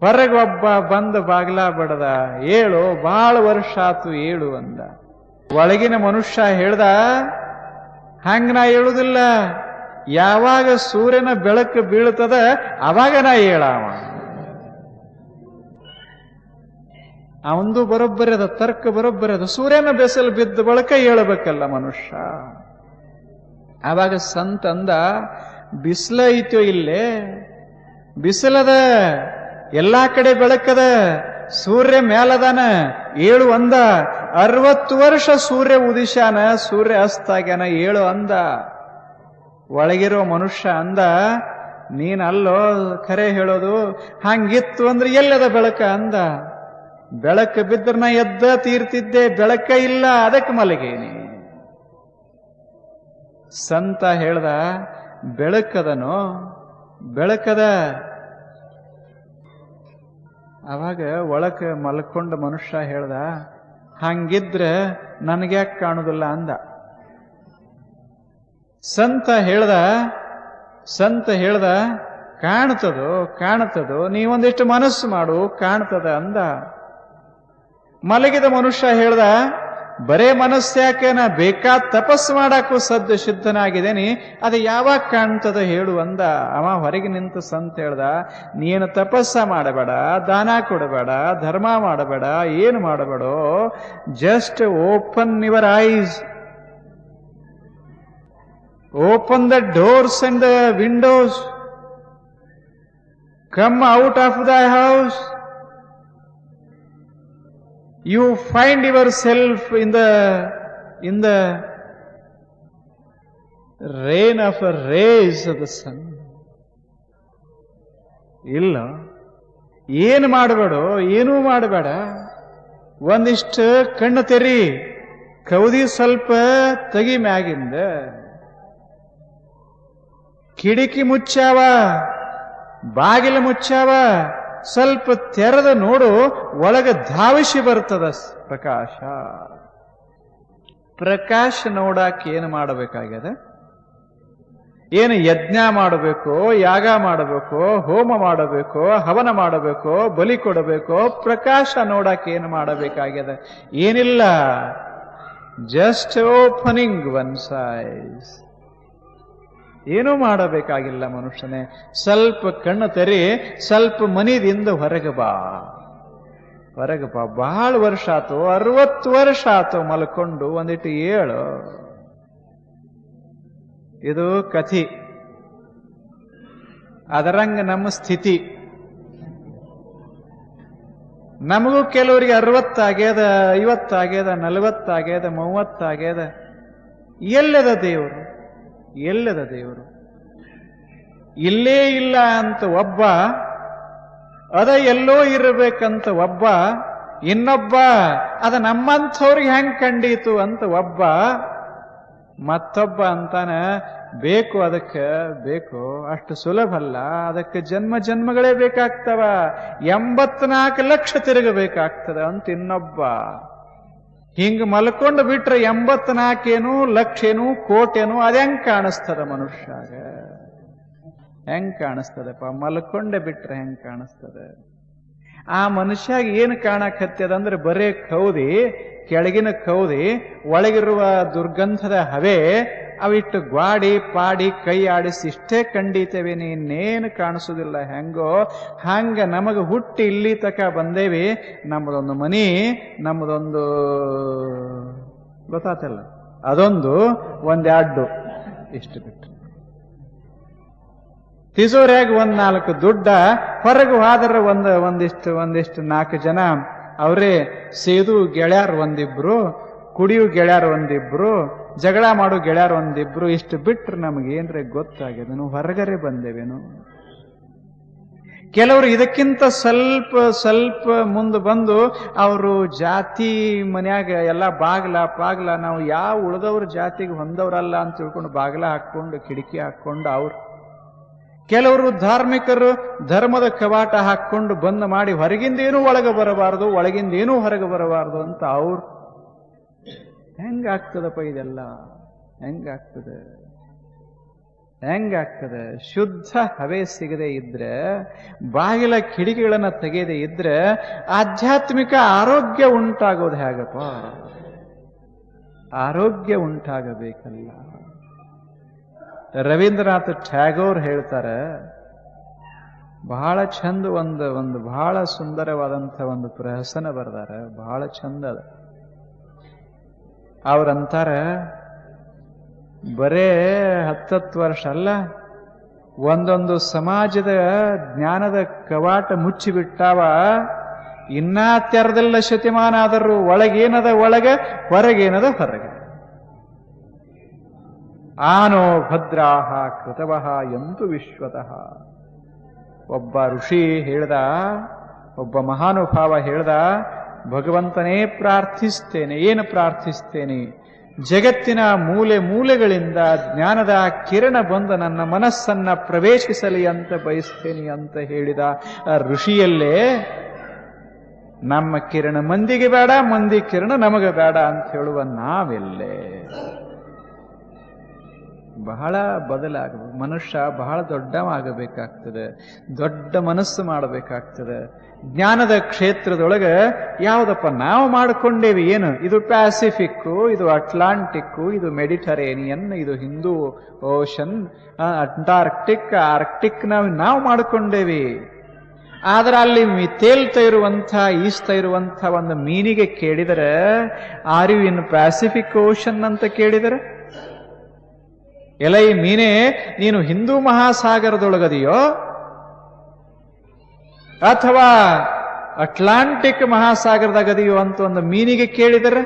ಹೊರಗೆ ಒಬ್ಬ ಬಂದ ಬಾಗಿಲ ಬಡದ, ಏಳು ಬಹಳ ವರ್ಷ ಆತು, ಏಳು ಅಂದ. ಒಳಗಿನ ಮನುಷ್ಯ ಹೇಳ್ದ, ಹಂಗ ನಾ ಹೇಳುದಿಲ್ಲ. ಯಾವಾಗ ಸೂರ್ಯನ ಬೆಳಕು ಬೀಳ್ತದ ಅವಾಗ ನಾ ಹೇಳಾವ ಅವಂದು ಬರೋಬ್ಬರಿ ಅದ, ತರ್ಕ ಬರೋಬ್ಬರಿ ಅದ. ಸೂರ್ಯನ ಬೆಸಲು ಬಿದ್ದ ಬಳಕ ಹೇಳಬೇಕಲ್ಲ ಮನುಷ್ಯ. ಆವಾಗ ಸಂತ ಅಂದ, ಬಿಸಿಲ ಐತೋ ಇಲ್ಲೇ? ಬಿಸಿಲದ ಎಲ್ಲಾ ಕಡೆ ಬೆಳಕದ ಸೂರ್ಯ ಮೇಲದಾನ ಏಳು ಅಂದ, ಅರವತ್ತು ವರ್ಷ ಸೂರ್ಯ ಉದಿಶಾನ ಸೂರ್ಯ ಅಸ್ತಾಗ್ಯಾನ, ಏಳು ಅಂದ. ಒಳಗಿರೋ ಮನುಷ್ಯ ಅಂದ, ನೀನಲ್ಲೋ ಕರೆ ಹೇಳೋದು, ಹಂಗಿತ್ತು ಅಂದ್ರೆ ಎಲ್ಲದ ಬೆಳಕ ಅಂದ. ಬೆಳಕು ಬಿದ್ದರೆ ನಾ ಎದ್ದ ತೀರ್ತಿದ್ದೆ, ಬೆಳಕ ಇಲ್ಲ, ಅದಕ್ಕೆ ಮಲಗೇನಿ. ಸಂತ ಹೇಳ್ದ, ಬೆಳಕದನೋ, ಬೆಳಕದ. ಅವಾಗ ಒಳಕ ಮಲ್ಕೊಂಡ ಮನುಷ್ಯ ಹೇಳ್ದ, ಹಂಗಿದ್ರೆ ನನಗ್ಯಾಕೆ ಕಾಣುದಿಲ್ಲ ಅಂದ. ಸಂತ ಹೇಳ್ದ ಸಂತ ಹೇಳ್ದ, ಕಾಣ್ತದೋ ಕಾಣ್ತದೋ, ನೀವೊಂದಿಷ್ಟು ಮನಸ್ಸು ಮಾಡು, ಕಾಣ್ತದ ಅಂದ. ಮಲಗಿದ ಮನುಷ್ಯ ಹೇಳ್ದ, ಬರೇ ಮನಸ್ಸ್ಯಾಕೆ ನಾ ಬೇಕಾದ ತಪಸ್ಸು ಮಾಡಕ್ಕೂ ಸದ್ದು ಸಿದ್ಧನಾಗಿದ್ದೇನೆ, ಅದು ಯಾವಾಗ ಕಾಣ್ತದ ಹೇಳು ಅಂದ. ಅವ ಹೊರಗೆ ನಿಂತು ಸಂತ ಹೇಳ್ದ, ನೀನು ತಪಸ್ಸ ಮಾಡಬೇಡ, ದಾನ ಕೊಡಬೇಡ, ಧರ್ಮ ಮಾಡಬೇಡ, ಏನು ಮಾಡಬೇಡೋ just open your eyes open the doors and the windows come out of the house you find yourself in the in the rain of of rays of the sun. ಇಲ್ಲ. ಏನು ಮಾಡಬೇಡ, ಏನೂ ಮಾಡಬೇಡ. ಒಂದಿಷ್ಟು ಕಣ್ಣು ತೆರಿ. ಕೌದಿ ಸ್ವಲ್ಪ ತೆಗಿ ಮ್ಯಾಗಿಂದ. ಕಿಡಿಕಿ ಮುಚ್ಚಾವ, ಬಾಗಿಲು ಮುಚ್ಚಾವ, ಸ್ವಲ್ಪ ತೆರೆದ ನೋಡು, ಒಳಗೆ ಧಾವಿಸಿ ಬರ್ತದ ಪ್ರಕಾಶ. ಪ್ರಕಾಶ ನೋಡಾಕ ಏನು ಮಾಡಬೇಕಾಗ್ಯದ? ಏನು ಯಜ್ಞ ಮಾಡಬೇಕು, ಯಾಗ ಮಾಡಬೇಕು, ಹೋಮ ಮಾಡಬೇಕು, ಹವನ ಮಾಡಬೇಕು, ಬಲಿ ಕೊಡಬೇಕು, ಪ್ರಕಾಶ ನೋಡಕ್ಕೆ ಏನು ಮಾಡಬೇಕಾಗ್ಯದ? ಏನಿಲ್ಲ. ಜಸ್ಟ್ ಓಪನಿಂಗ್ ಒನ್ ಸೈಸ್ ಏನೂ ಮಾಡಬೇಕಾಗಿಲ್ಲ ಮನುಷ್ಯನೇ. ಸ್ವಲ್ಪ ಕಣ್ಣು ತೆರಿ, ಸ್ವಲ್ಪ ಮನಿದಿಂದ ಹೊರಗೆ ಬಾ. ಹೊರಗೆ ಬಾ. ಬಹಳ ವರ್ಷ ಆತು. ಅರವತ್ತು ವರ್ಷ ಆತು ಮಲ್ಕೊಂಡು, ಒಂದಿಟ್ಟು ಏಳು. ಇದು ಕಥಿ. ಅದರಂಗ ನಮ್ಮ ಸ್ಥಿತಿ. ನಮಗೂ ಕೆಲವರಿಗೆ ಅರವತ್ತಾಗ್ಯದ ಐವತ್ತಾಗ್ಯದ ನಲವತ್ತಾಗ್ಯದ ಮೂವತ್ತಾಗ್ಯದ ಎಲ್ಲದ ದೇವರು? ಎಲ್ಲದ ದೇವರು? ಇಲ್ಲೇ ಇಲ್ಲ ಅಂತ ಒಬ್ಬ, ಅದ ಎಲ್ಲೋ ಇರಬೇಕಂತ ಒಬ್ಬ, ಇನ್ನೊಬ್ಬ, ಅದ ನಮ್ಮಂಥವ್ರಿಗೆ ಹೆಂಗ್ ಕಂಡೀತು ಅಂತ ಒಬ್ಬ, ಮತ್ತೊಬ್ಬ ಅಂತಾನ, ಬೇಕು ಅದಕ್ಕೆ, ಬೇಕು, ಅಷ್ಟು ಸುಲಭ ಅಲ್ಲ, ಅದಕ್ಕೆ ಜನ್ಮ ಜನ್ಮಗಳೇ ಬೇಕಾಗ್ತವ, ಎಂಬತ್ನಾಲ್ಕು ಲಕ್ಷ ತಿರುಗಬೇಕಾಗ್ತದ ಅಂತ ಇನ್ನೊಬ್ಬ. ಹಿಂಗ ಮಲ್ಕೊಂಡು ಬಿಟ್ರೆ ಎಂಬತ್ನಾಲ್ಕೇನು ಲಕ್ಷೇನು ಕೋಟೇನು ಅದ್ಹೆಂಗ್ ಕಾಣಿಸ್ತದ ಮನುಷ್ಯಾಗ? ಹೆಂಗ್ ಕಾಣಿಸ್ತದಪ್ಪ? ಮಲ್ಕೊಂಡೆ ಬಿಟ್ರೆ ಹೆಂಗ್ ಕಾಣಿಸ್ತದೆ? ಆ ಮನುಷ್ಯಾಗ ಏನು ಕಾಣಕತ್ತದ ಅಂದ್ರೆ ಬರೇ ಕೌದಿ, ಕೆಳಗಿನ ಕೌದಿ, ಒಳಗಿರುವ ದುರ್ಗಂಧದ ಹವೆ, ಅವಿಟ್ಟು ಗ್ವಾಡಿ, ಪಾಡಿ, ಕೈ ಆಡಿಸಿ ಇಷ್ಟೇ ಕಂಡೀತೇವೆ ಇನ್ನೇನು ಕಾಣಿಸೋದಿಲ್ಲ ಹೆಂಗೋ, ಹಂಗ ನಮಗೆ ಹುಟ್ಟಿ ಇಲ್ಲಿ ತಕ ಬಂದೇವಿ. ನಮ್ಮದೊಂದು ಮನಿ, ನಮ್ಮದೊಂದು ಗೊತ್ತಾತಲ್ಲ, ಅದೊಂದು ಒಂದೆರಡು ಇಷ್ಟು ಬಿಟ್ಟು. ತಿಜೋರ್ಯಾಗ ಒಂದ್ ನಾಲ್ಕು ದುಡ್ಡ, ಹೊರಗೆ ಹೋದ್ರ ಒಂದ್, ಒಂದಿಷ್ಟು ಒಂದಿಷ್ಟು ನಾಲ್ಕು ಜನ. ಅವರೇ, ಸೇದು ಗೆಳ್ಯಾರ ಒಂದಿಬ್ರು, ಕುಡಿಯು ಗೆಳ್ಯಾರ ಒಂದಿಬ್ರು, ಜಗಳ ಮಾಡು ಗೆಳ್ಯಾರ ಒಂದಿಬ್ರು, ಇಷ್ಟು ಬಿಟ್ರೆ ನಮಗೆ ಏನ್ರೆ ಗೊತ್ತಾಗ್ಯದೇನು ಹೊರಗರೆ ಬಂದೇವೇನು? ಕೆಲವರು ಇದಕ್ಕಿಂತ ಸ್ವಲ್ಪ ಸ್ವಲ್ಪ ಮುಂದೆ ಬಂದು ಅವರು ಜಾತಿ ಮನ್ಯಾಗ ಎಲ್ಲ ಬಾಗ್ಲ, ಪಾಗ್ಲ, ನಾವು ಯಾವ ಉಳಿದವ್ರ ಜಾತಿಗೆ ಹೊಂದವ್ರಲ್ಲ ಅಂತ ತಿಳ್ಕೊಂಡು ಬಾಗ್ಲ ಹಾಕ್ಕೊಂಡು, ಕಿಟಕಿ ಹಾಕ್ಕೊಂಡು ಅವ್ರು ಕೆಲವರು ಧಾರ್ಮಿಕರು ಧರ್ಮದ ಕವಾಟ ಹಾಕ್ಕೊಂಡು ಬಂದ್ ಮಾಡಿ ಹೊರಗಿಂದೇನೂ ಒಳಗೆ ಬರಬಾರದು, ಒಳಗಿಂದೇನೂ ಹೊರಗೆ ಬರಬಾರದು ಅಂತ ಅವ್ರು. ಹೆಂಗಾಗ್ತದಪ್ಪ ಇದೆಲ್ಲ? ಹೆಂಗಾಗ್ತದೆ? ಹೆಂಗಾಗ್ತದೆ? ಶುದ್ಧ ಹವೆ ಸಿಗದೆ ಇದ್ರೆ, ಬಾಗಿಲ ಕಿಡಿಕೆಗಳನ್ನು ತೆಗೆಯದೆ ಇದ್ರೆ ಆಧ್ಯಾತ್ಮಿಕ ಆರೋಗ್ಯ ಉಂಟಾಗೋದು ಹೇಗಪ್ಪ? ಆರೋಗ್ಯ ಉಂಟಾಗಬೇಕಲ್ಲ. ರವೀಂದ್ರನಾಥ್ ಟ್ಯಾಗೋರ್ ಹೇಳ್ತಾರೆ, ಬಹಳ ಚಂದ ಒಂದು ಒಂದು ಬಹಳ ಸುಂದರವಾದಂಥ ಒಂದು ಪ್ರಹಸನ ಬರ್ದಾರೆ, ಬಹಳ ಚಂದ ಅದ. ಅವ್ರಂತಾರೆ ಬರೇ ಹತ್ತತ್ತು ವರ್ಷ ಅಲ್ಲ, ಒಂದೊಂದು ಸಮಾಜದ ಜ್ಞಾನದ ಕವಾಟ ಮುಚ್ಚಿಬಿಟ್ಟಾವ, ಇನ್ನ ತೆರೆದಲ್ಲ ಶತಮಾನ ಆದರೂ ಒಳಗೇನದ ಒಳಗೆ, ಹೊರಗೇನದ ಹೊರಗೆ. ಆನೋ ಭದ್ರಾಹ ಕೃತವಃ ಎಂತು ವಿಶ್ವತಃ. ಒಬ್ಬ ಋಷಿ ಹೇಳ್ದ, ಒಬ್ಬ ಮಹಾನುಭಾವ ಹೇಳ್ದ, ಭಗವಂತನೇ ಪ್ರಾರ್ಥಿಸ್ತೇನೆ, ಏನು ಪ್ರಾರ್ಥಿಸ್ತೇನೆ? ಜಗತ್ತಿನ ಮೂಲೆ ಮೂಲೆಗಳಿಂದ ಜ್ಞಾನದ ಕಿರಣ ಬಂದು ನನ್ನ ಮನಸ್ಸನ್ನ ಪ್ರವೇಶಿಸಲಿ ಅಂತ ಬಯಸ್ತೇನೆ ಅಂತ ಹೇಳಿದ ಋಷಿಯಲ್ಲೇ, ನಮ್ಮ ಕಿರಣ ಮಂದಿಗೆ ಬೇಡ, ಮಂದಿ ಕಿರಣ ನಮಗೆ ಬೇಡ ಅಂತ ಹೇಳುವ ನಾವೆಲ್ಲೇ. ಬಹಳ ಬದಲಾಗಬೇಕು. ಮನುಷ್ಯ ಬಹಳ ದೊಡ್ಡವಾಗಬೇಕಾಗ್ತದೆ. ದೊಡ್ಡ ಮನಸ್ಸು ಮಾಡಬೇಕಾಗ್ತದೆ. ಜ್ಞಾನದ ಕ್ಷೇತ್ರದೊಳಗೆ ಯಾವುದಪ್ಪ ನಾವು ಮಾಡಿಕೊಂಡೇವಿ ಏನು? ಇದು ಪ್ಯಾಸಿಫಿಕ್ಕು, ಇದು ಅಟ್ಲಾಂಟಿಕ್ಕು, ಇದು ಮೆಡಿಟರೇನಿಯನ್, ಇದು ಹಿಂದೂ ಓಷನ್ ಅಂಟಾರ್ಕ್ಟಿಕ್, ಆರ್ಕ್ಟಿಕ್ ನಾವು ನಾವು ಮಾಡಿಕೊಂಡೇವಿ. ಆದರೆ ಅಲ್ಲಿ ತೇಲ್ತಾ ಇರುವಂಥ ಈಸ್ತಾ ಇರುವಂಥ ಒಂದು ಮೀನಿಗೆ ಕೇಳಿದರೆ, are you in Pacific Ocean ಅಂತ ಕೇಳಿದರೆ ಎಲೈ ಮೀನೇ, ನೀನು ಹಿಂದೂ ಮಹಾಸಾಗರದೊಳಗದಿಯೋ? ಅಥವಾ ಅಟ್ಲಾಂಟಿಕ್ ಮಹಾಸಾಗರದಾಗದೆಯೋ ಅಂತ ಒಂದು ಮೀನಿಗೆ ಕೇಳಿದರೆ?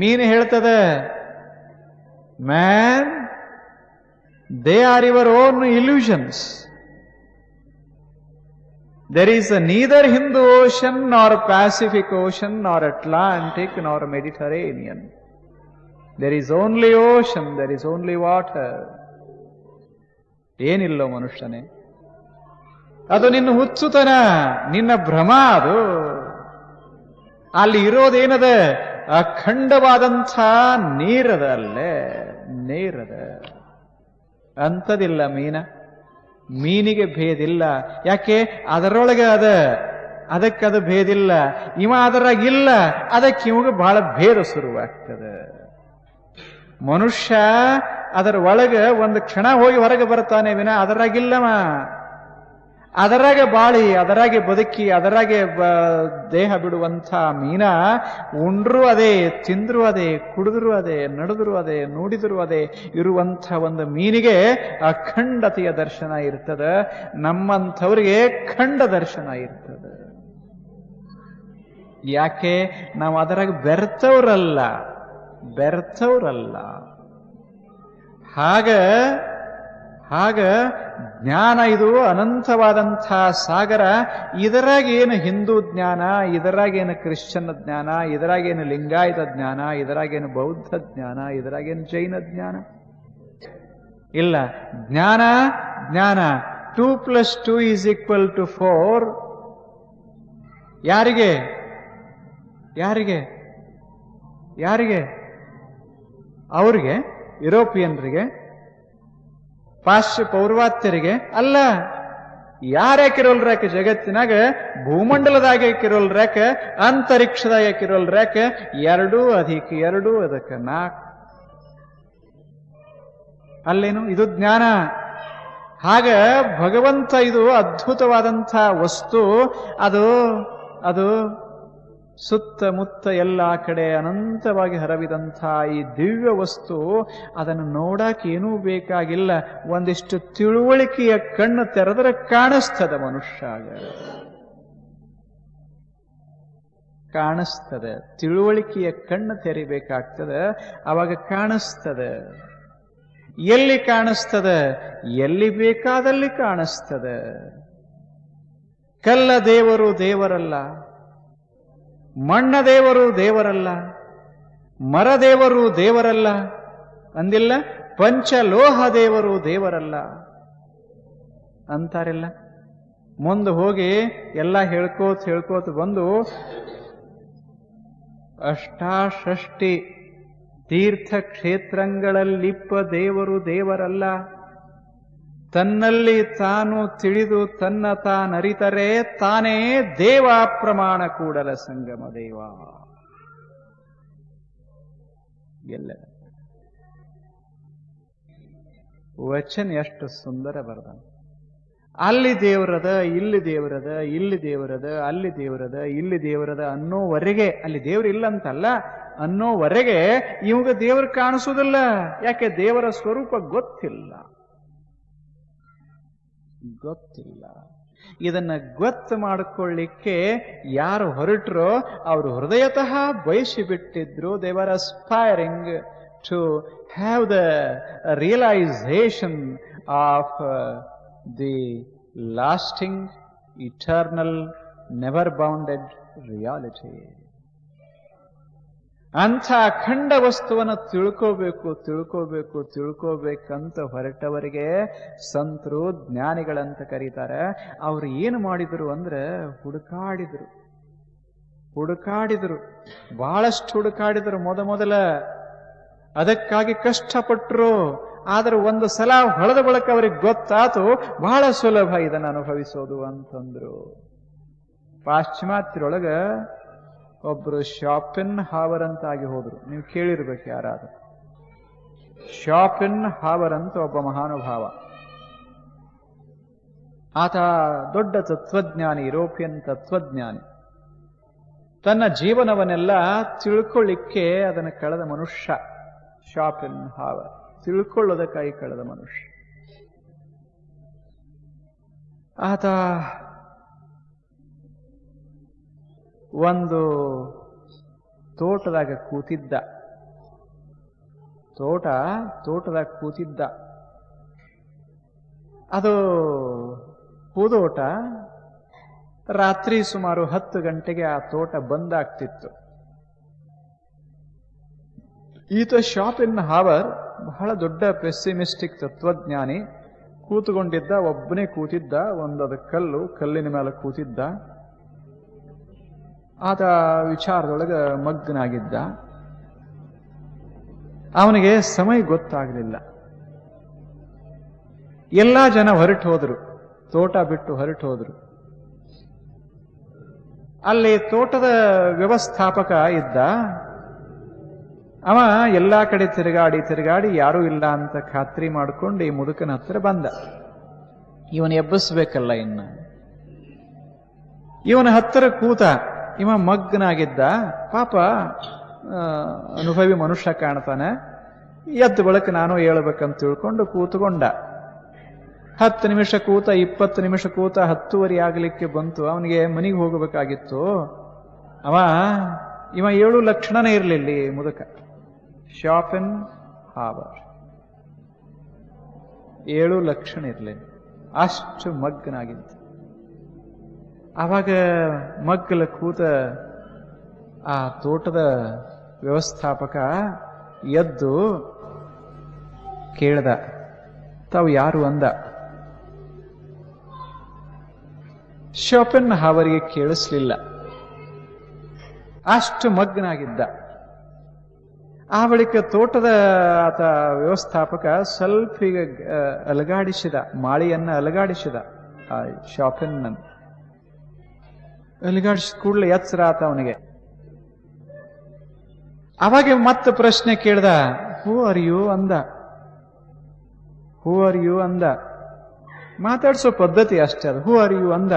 ಮೀನು ಹೇಳ್ತದೆ, man, they are your own illusions. There is neither Hindu ocean, nor Pacific ocean, nor Atlantic, nor Mediterranean. There is only ocean, there is only water. ಏನಿಲ್ಲೋ ಮನುಷ್ಯನೇ. ಅದು ನಿನ್ನ ಹುಚ್ಚುತನ ನಿನ್ನ ಭ್ರಮ ಅದು. ಅಲ್ಲಿ ಇರೋದೇನದ? ಅಖಂಡವಾದಂಥ ನೀರದ ಅಲ್ಲೇ ನೀರದ. ಅಂಥದಿಲ್ಲ ಮೀನ. ಮೀನಿಗೆ ಭೇದಿಲ್ಲ. ಯಾಕೆ? ಅದರೊಳಗೆ ಅದ. ಅದಕ್ಕದು ಭೇದಿಲ್ಲ. ಇವ ಅದರಾಗಿಲ್ಲ. ಅದಕ್ಕೆ ಇವಾಗ ಬಹಳ ಭೇದ ಶುರುವಾಗ್ತದೆ. ಮನುಷ್ಯ ಅದರ ಒಳಗೆ ಒಂದು ಕ್ಷಣ ಹೋಗಿ ಹೊರಗೆ ಬರ್ತಾನೆ ವಿನ ಅದರಾಗಿಲ್ಲವ. ಅದರಾಗೆ ಬಾಳಿ, ಅದರಾಗೆ ಬದುಕಿ, ಅದರಾಗೆ ದೇಹ ಬಿಡುವಂಥ ಮೀನ ಉಂಡ್ರು ಅದೇ, ತಿಂದ್ರು ಅದೇ, ಕುಡಿದ್ರು ಅದೇ, ನಡೆದ್ರು ಅದೇ, ನೋಡಿದ್ರು ಅದೇ ಇರುವಂಥ ಒಂದು ಮೀನಿಗೆ ಅಖಂಡತೆಯ ದರ್ಶನ ಇರ್ತದೆ. ನಮ್ಮಂಥವ್ರಿಗೆ ಖಂಡ ದರ್ಶನ ಇರ್ತದೆ. ಯಾಕೆ? ನಾವು ಅದರಾಗ ಬೆರ್ತವ್ರಲ್ಲ ಬೆರ್ತವ್ರಲ್ಲ. ಹಾಗ ಹಾಗ ಜ್ಞಾನ ಇದು ಅನಂತವಾದಂಥ ಸಾಗರ ಇದರಾಗೇನು ಹಿಂದೂ ಜ್ಞಾನ ಇದರಾಗೇನು ಕ್ರಿಶ್ಚನ್ ಜ್ಞಾನ ಇದರಾಗೇನು ಲಿಂಗಾಯತ ಜ್ಞಾನ ಇದರಾಗೇನು ಬೌದ್ಧ ಜ್ಞಾನ ಇದರಾಗೇನು ಜೈನ ಜ್ಞಾನ? ಇಲ್ಲ. ಜ್ಞಾನ ಜ್ಞಾನ. Two plus two is equal to four. ಯಾರಿಗೆ? ಯಾರಿಗೆ? ಯಾರಿಗೆ? ಅವ್ರಿಗೆ, ಯುರೋಪಿಯನ್ರಿಗೆ ಪಾಶ್ಚ ಪೌರ್ವಾತ್ಯರಿಗೆ ಅಲ್ಲ ಯಾರ್ಯಾಕಿರೋಲ್ರಾಕ ಜಗತ್ತಿನಾಗ ಭೂಮಂಡಲದಾಗ ಯಾಕಿರೋಲ್ರಾಕ ಅಂತರಿಕ್ಷದಾಗ ಯಾಕಿರೋಲ್ರಾಕ ಎರಡೂ ಅಧಿಕ, ಎರಡೂ ಅದಕ್ಕೆ ನಾಲ್ಕು ಅಲ್ಲೇನು? ಇದು ಜ್ಞಾನ. ಹಾಗ ಭಗವಂತ ಇದು ಅದ್ಭುತವಾದಂಥ ವಸ್ತು. ಅದು ಅದು ಸುತ್ತಮುತ್ತ ಎಲ್ಲ ಕಡೆ ಅನಂತವಾಗಿ ಹರವಿದಂಥ ಈ ದಿವ್ಯ ವಸ್ತು, ಅದನ್ನು ನೋಡಕ್ಕೆ ಏನೂ ಬೇಕಾಗಿಲ್ಲ. ಒಂದಿಷ್ಟು ತಿಳುವಳಿಕೆಯ ಕಣ್ಣು ತೆರೆದರೆ ಕಾಣಿಸ್ತದ ಮನುಷ್ಯಾಗ. ಕಾಣಿಸ್ತದೆ. ತಿಳುವಳಿಕೆಯ ಕಣ್ಣು ತೆರಿಬೇಕಾಗ್ತದೆ. ಅವಾಗ ಕಾಣಿಸ್ತದೆ. ಎಲ್ಲಿ ಕಾಣಿಸ್ತದೆ? ಎಲ್ಲಿ ಬೇಕಾದಲ್ಲಿ ಕಾಣಿಸ್ತದೆ. ಕಲ್ಲ ದೇವರು ದೇವರಲ್ಲ. ಮಣ್ಣ ದೇವರು ದೇವರಲ್ಲ ಮರದೇವರು ದೇವರಲ್ಲ, ಅಂದಿಲ್ಲ, ಪಂಚಲೋಹ ದೇವರು ದೇವರಲ್ಲ ಅಂತಾರಿಲ್ಲ. ಮುಂದೆ ಹೋಗಿ ಎಲ್ಲ ಹೇಳ್ಕೋತ ಹೇಳ್ಕೋತ ಬಂದು ಅಷ್ಟಾಷಷ್ಟಿ ತೀರ್ಥ ಕ್ಷೇತ್ರಗಳಲ್ಲಿಪ್ಪ ದೇವರು ದೇವರಲ್ಲ. ತನ್ನಲ್ಲಿ ತಾನು ತಿಳಿದು ತನ್ನ ತಾನರಿತರೆ ತಾನೇ ದೇವ ಪ್ರಮಾಣ ಕೂಡಲ ಸಂಗಮ ದೇವ. ಎಲ್ಲ. ವಚನ ಎಷ್ಟು ಸುಂದರ ಬರದ. ಅಲ್ಲಿ ದೇವರದ, ಇಲ್ಲಿ ದೇವರದ ಇಲ್ಲಿ ದೇವರದ, ಅಲ್ಲಿ ದೇವರದ, ಇಲ್ಲಿ ದೇವರದ ಅನ್ನೋವರೆಗೆ, ಅಲ್ಲಿ ದೇವರು ಇಲ್ಲ ಅಂತಲ್ಲ ಅನ್ನೋವರೆಗೆ ಇವಾಗ ದೇವರು ಕಾಣಿಸೋದಿಲ್ಲ. ಯಾಕೆ? ದೇವರ ಸ್ವರೂಪ ಗೊತ್ತಿಲ್ಲ. ಗೊತ್ತಿಲ್ಲ. ಇದನ್ನ ಗೊತ್ತು ಮಾಡಿಕೊಳ್ಳಿಕ್ಕೆ ಯಾರು ಹೊರಟರೋ ಅವರು ಹೃದಯತಃ ಬಯಸಿ ಬಿಟ್ಟಿದ್ರು they were aspiring to have the realisation of the lasting eternal never bounded reality ಅಂಥ ಅಖಂಡ ವಸ್ತುವನ್ನು ತಿಳ್ಕೋಬೇಕು ತಿಳ್ಕೋಬೇಕು, ತಿಳ್ಕೋಬೇಕಂತ ಹೊರಟವರಿಗೆ ಸಂತರು, ಜ್ಞಾನಿಗಳಂತ ಕರೀತಾರೆ. ಅವ್ರು ಏನು ಮಾಡಿದರು ಅಂದ್ರೆ ಹುಡುಕಾಡಿದರು. ಹುಡುಕಾಡಿದರು. ಬಹಳಷ್ಟು ಹುಡುಕಾಡಿದರು ಮೊದ ಮೊದಲ. ಅದಕ್ಕಾಗಿ ಕಷ್ಟಪಟ್ಟರು ಆದ್ರೆ ಒಂದು ಸಲ ಹೊಳೆದ ಬಳಕ ಅವ್ರಿಗೆ ಗೊತ್ತಾತು, ಬಹಳ ಸುಲಭ ಇದನ್ನು ಅನುಭವಿಸೋದು ಅಂತಂದ್ರು. ಪಾಶ್ಚಿಮಾತ್ಯರೊಳಗ ಒಬ್ರು ಶಾಪಿನ್ ಹಾವರ್ ಅಂತ ಆಗಿ ಹೋದ್ರು. ನೀವು ಕೇಳಿರ್ಬೇಕು ಯಾರಾದ್ರೂ. ಶಾಪಿನ್ ಹಾವರ್ ಅಂತ ಒಬ್ಬ ಮಹಾನುಭಾವ. ಆತ ದೊಡ್ಡ ತತ್ವಜ್ಞಾನಿ, ಯುರೋಪಿಯನ್ ತತ್ವಜ್ಞಾನಿ. ತನ್ನ ಜೀವನವನ್ನೆಲ್ಲ ತಿಳ್ಕೊಳ್ಳಿಕ್ಕೆ ಅದನ್ನು ಕಳೆದ ಮನುಷ್ಯ. ಶಾಪಿನ್ ಹಾವರ್ ತಿಳ್ಕೊಳ್ಳೋದಕ್ಕಾಗಿ ಕಳೆದ ಮನುಷ್ಯ. ಆತ ಒಂದು ತೋಟದಾಗ ಕೂತಿದ್ದ. ತೋಟ, ತೋಟದಾಗ ಕೂತಿದ್ದ. ಅದು ಹೂದೋಟ. ರಾತ್ರಿ ಸುಮಾರು ಹತ್ತು ಗಂಟೆಗೆ ಆ ತೋಟ ಬಂದಾಗ್ತಿತ್ತು. ಈತ ಶಾಪಿನ್ ಹಾವರ್, ಬಹಳ ದೊಡ್ಡ ಪೆಸ್ಸಿಮಿಸ್ಟಿಕ್ ತತ್ವಜ್ಞಾನಿ, ಕೂತುಕೊಂಡಿದ್ದ, ಒಬ್ಬನೇ ಕೂತಿದ್ದ, ಒಂದದ ಕಲ್ಲು, ಕಲ್ಲಿನ ಮೇಲೆ ಕೂತಿದ್ದ. ಆತ ವಿಚಾರದೊಳಗ ಮಗ್ನಾಗಿದ್ದ. ಅವನಿಗೆ ಸಮಯ ಗೊತ್ತಾಗಲಿಲ್ಲ. ಎಲ್ಲಾ ಜನ ಹೊರಟು ಹೋದರು. ತೋಟ ಬಿಟ್ಟು ಹೊರಟು ಹೋದರು. ಅಲ್ಲಿ ತೋಟದ ವ್ಯವಸ್ಥಾಪಕ ಇದ್ದ. ಅವ ಎಲ್ಲ ಕಡೆ ತಿರುಗಾಡಿ ತಿರುಗಾಡಿ ಯಾರೂ ಇಲ್ಲ ಅಂತ ಖಾತ್ರಿ ಮಾಡ್ಕೊಂಡು ಈ ಮುದುಕನ ಹತ್ರ ಬಂದ. ಇವನು ಎಬ್ಬಿಸ್ಬೇಕಲ್ಲ ಇನ್ನು. ಇವನ ಹತ್ತಿರ ಕೂತ ಇವ ಮಗ್ನಾಗಿದ್ದ, ಪಾಪ ಅನುಭವಿ ಮನುಷ್ಯ ಕಾಣ್ತಾನೆ. ಎದ್ದು ಬಳಕ ನಾನು ಹೇಳ್ಬೇಕಂತ ತಿಳ್ಕೊಂಡು ಕೂತ್ಕೊಂಡ. ಹತ್ತು ನಿಮಿಷ ಕೂತ, ಇಪ್ಪತ್ತು ನಿಮಿಷ ಕೂತ, ಹತ್ತುವರೆ ಆಗಲಿಕ್ಕೆ ಬಂತು. ಅವನಿಗೆ ಮನೆಗೆ ಹೋಗಬೇಕಾಗಿತ್ತು. ಅವ, ಇವ ಏಳು ಲಕ್ಷಣನೇ ಇರಲಿಲ್ಲ ಮುದಕ. ಶಾಪ್ ಇನ್ ಹಾವರ್ ಏಳು ಲಕ್ಷಣ ಇರಲಿಲ್ಲ. ಅಷ್ಟು ಮಗ್ನಾಗಿದ್ದ. ಆವಾಗ ಮಗ್ಗಲ ಕೂತ ಆ ತೋಟದ ವ್ಯವಸ್ಥಾಪಕ ಎದ್ದು ಕೇಳ್ದ, ತಾವು ಯಾರು ಅಂದ. ಶೋಪನ್ ಅವರಿಗೆ ಕೇಳಿಸ್ಲಿಲ್ಲ. ಅಷ್ಟು ಮಗ್ನಾಗಿದ್ದ ಆ ಬಳಿಕ ತೋಟದ ಆತ ವ್ಯವಸ್ಥಾಪಕ ಸ್ವಲ್ಪ ಈಗ, ಅಲಗಾಡಿಸಿದ, ಮಾಳಿಯನ್ನ ಅಲಗಾಡಿಸಿದ ಆ ಶಾಪಿನ ಅಲಗಾಡಿಸಿದ ಕೂಡಲೇ ಎಚ್ಚರ ಆತ ಅವನಿಗೆ. ಅವಾಗೆ ಮತ್ತೆ ಪ್ರಶ್ನೆ ಕೇಳ್ದ, ಹೂ ಆರ್ ಯು? ಅಂದ. Who are you? ಅಂದ. ಮಾತಾಡ್ಸೋ ಪದ್ಧತಿ ಅಷ್ಟೇ ಅದು. Who are you? ಅಂದ.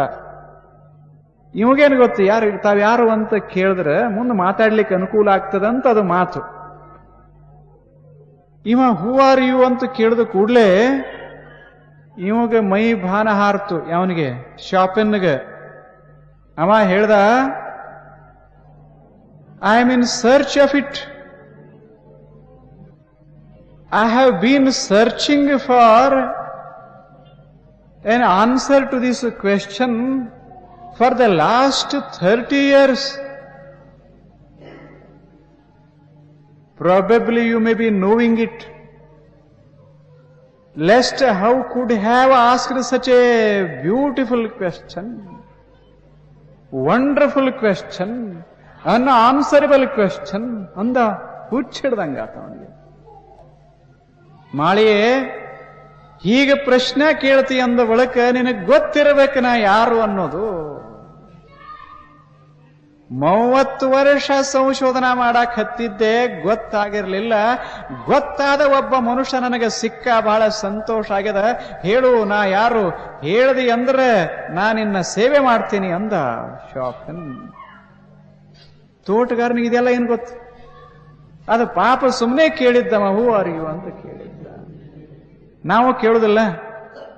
ಇವಾಗೇನು ಗೊತ್ತು, ಯಾರು, ತಾವ್ ಯಾರು ಅಂತ ಕೇಳಿದ್ರೆ ಮುಂದೆ ಮಾತಾಡ್ಲಿಕ್ಕೆ ಅನುಕೂಲ ಆಗ್ತದಂತ ಅದು ಮಾತು. ಇವ ಹೂ ಆರ್ ಯು? ಅಂತ ಕೇಳಿದ ಕೂಡಲೇ ಇವಾಗ ಮೈ ಭಾನ ಹಾರ್ತು ಅವನಿಗೆ ಶಾಪಿನ್ಗೆ. ಅವ ಹೇಳ್ದ I am in search of it I have been searching for an answer to this question for the last 30 years. Probably you may be knowing it. Lest how could have asked such a beautiful question, Wonderful unanswerable question, ಅಂದ ಹುಚ್ಚಿಡ್ದಂಗಾತ ಅವನಿಗೆ. ಮಾಳಿಯೇ ಹೀಗೆ ಪ್ರಶ್ನೆ ಕೇಳ್ತಿ ಅಂದ ಬಳಕ ನಿನಗೆ ಗೊತ್ತಿರಬೇಕು ನಾ ಯಾರು ಅನ್ನೋದು. ಮೂವತ್ತು ವರ್ಷ ಸಂಶೋಧನಾ ಮಾಡಕ್ ಹತ್ತಿದ್ದೆ ಗೊತ್ತಾಗಿರ್ಲಿಲ್ಲ. ಗೊತ್ತಾದ ಒಬ್ಬ ಮನುಷ್ಯ ನನಗೆ ಸಿಕ್ಕ ಬಹಳ ಸಂತೋಷ ಆಗ್ಯದ. ಹೇಳು, ನಾ ಯಾರು? ಹೇಳ್ದಿ ಅಂದ್ರೆ ನಾ ನಿನ್ನ ಸೇವೆ ಮಾಡ್ತೀನಿ ಅಂದ. ಶಾಪನ್ ತೋಟಗಾರನಿಗೆ ಇದೆಲ್ಲ ಏನ್ ಗೊತ್ತು? ಅದು ಪಾಪ ಸುಮ್ಮನೆ ಕೇಳಿದ್ದಮ್ಮ ಹೂ ಅರಿಯು ಅಂತ ಕೇಳಿದ್ದ. ನಾವು ಕೇಳುದಿಲ್ಲ.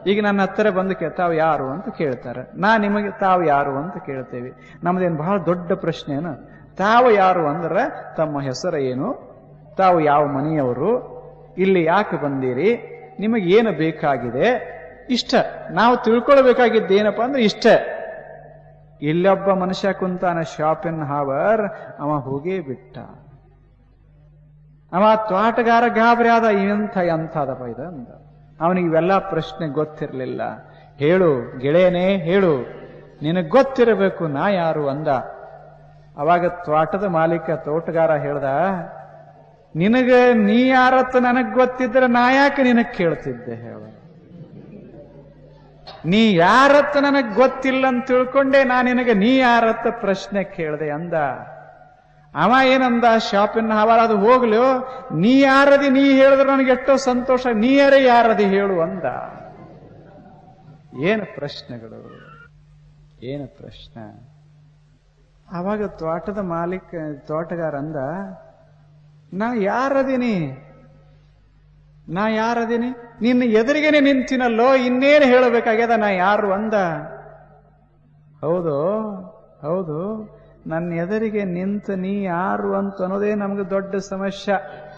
ಈಗ ನನ್ನ ಹತ್ತಿರ ಬಂದು ಕೇ ತಾವು ಯಾರು ಅಂತ ಕೇಳ್ತಾರೆ. ನಾ ನಿಮಗೆ ತಾವು ಯಾರು ಅಂತ ಕೇಳ್ತೇವೆ. ನಮ್ದೇನು ಬಹಳ ದೊಡ್ಡ ಪ್ರಶ್ನೆ ಏನು? ತಾವು ಯಾರು ಅಂದ್ರೆ ತಮ್ಮ ಹೆಸರು ಏನು? ತಾವು ಯಾವ ಮನೆಯವರು? ಇಲ್ಲಿ ಯಾಕೆ ಬಂದಿರಿ? ನಿಮಗೆ ಏನು ಬೇಕಾಗಿದೆ? ಇಷ್ಟ. ನಾವು ತಿಳ್ಕೊಳ್ಬೇಕಾಗಿದ್ದು ಏನಪ್ಪಾ ಅಂದ್ರೆ ಇಷ್ಟ. ಇಲ್ಲೊಬ್ಬ ಮನುಷ್ಯ ಕುಂತಾನ ಶಾಪಿನ್ ಹಾವರ್ ಅವ ಹೋಗೇ ಬಿಟ್ಟ. ಅವ ತೋಟಗಾರ ಗಾಬರಿ ಆದ ಇಂಥ ಎಂಥದಪ್ಪ ಇದು ಅಂದ. ಅವನಿಗೆ ಇವೆಲ್ಲ ಪ್ರಶ್ನೆ ಗೊತ್ತಿರಲಿಲ್ಲ. ಹೇಳು, ಗೆಳೆಯನೇ, ಹೇಳು. ನಿನಗೆ ಗೊತ್ತಿರಬೇಕು, ನಾ ಯಾರು ಅಂದ. ಅವಾಗ ತೋಟದ ಮಾಲೀಕ, ತೋಟಗಾರ ಹೇಳ್ದ, ನಿನಗ ನೀ ಯಾರತ್ತ ನನಗ್ ಗೊತ್ತಿದ್ರೆ ನಾ ಯಾಕೆ ನಿನಗೆ ಕೇಳ್ತಿದ್ದೆ ಹೇಳ. ನೀ ಯಾರತ್ತ ನನಗ್ ಗೊತ್ತಿಲ್ಲ ಅಂತ ತಿಳ್ಕೊಂಡೆ, ನಾ ನಿನಗೆ ನೀ ಯಾರತ್ತ ಪ್ರಶ್ನೆ ಕೇಳ್ದೆ ಅಂದ. ಅವ ಏನಂದ, ಶಾಪಿನ ಅದು ಹೋಗ್ಲು ನೀ ಯಾರದಿ, ನೀ ಹೇಳಿದ್ರೆ ನನಗೆ ಎಷ್ಟೋ ಸಂತೋಷ ನೀ ಯಾರ ಯಾರದಿ ಹೇಳು ಅಂದ. ಏನು ಪ್ರಶ್ನೆಗಳು? ಏನು ಪ್ರಶ್ನೆ? ಅವಾಗ ತೋಟದ ಮಾಲೀಕ, ತೋಟಗಾರ ಅಂದ, ನಾ ಯಾರದಿನಿ? ನಾ ಯಾರದಿನಿ? ನಿನ್ನ ಎದುರಿಗೇನೆ ನಿಂತಿನಲ್ಲೋ? ಇನ್ನೇನು ಹೇಳಬೇಕಾಗ್ಯದ ನಾ ಯಾರು? ಅಂದ. ಹೌದು ಹೌದು. ನನ್ನ ಎದುರಿಗೆ ನಿಂತ ನೀ ಯಾರು ಅಂತ ಅನ್ನೋದೇ ನಮ್ಗೆ ದೊಡ್ಡ ಸಮಸ್ಯೆ.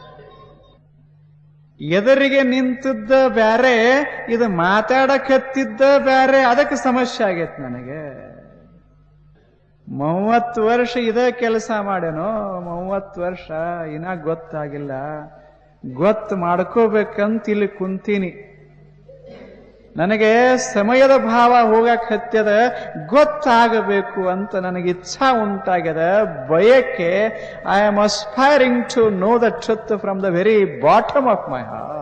ಎದುರಿಗೆ ನಿಂತಿದ್ದ ಬ್ಯಾರೆ, ಇದು ಮಾತಾಡಕತ್ತಿದ್ದ ಬ್ಯಾರೆ, ಅದಕ್ಕೆ ಸಮಸ್ಯೆ ಆಗೈತೆ ನನಗೆ. ಮೂವತ್ತು ವರ್ಷ ಇದೇ ಕೆಲಸ ಮಾಡೇನೋ ಮೂವತ್ತು ವರ್ಷ, ಇನ್ನ ಗೊತ್ತಾಗಿಲ್ಲ. ಗೊತ್ತು ಮಾಡ್ಕೋಬೇಕಂತ ಇಲ್ಲಿ ಕುಂತೀನಿ. ನನಗೆ ಸಮಯದ ಭಾವ ಹೋಗಕ್ಕೆ ಹತ್ಯದ ಗೊತ್ತಾಗಬೇಕು ಅಂತ ನನಗೆ ಇಚ್ಛಾ ಉಂಟಾಗ್ಯದ ಬಯಕೆ I am aspiring to know the truth from the very bottom of my heart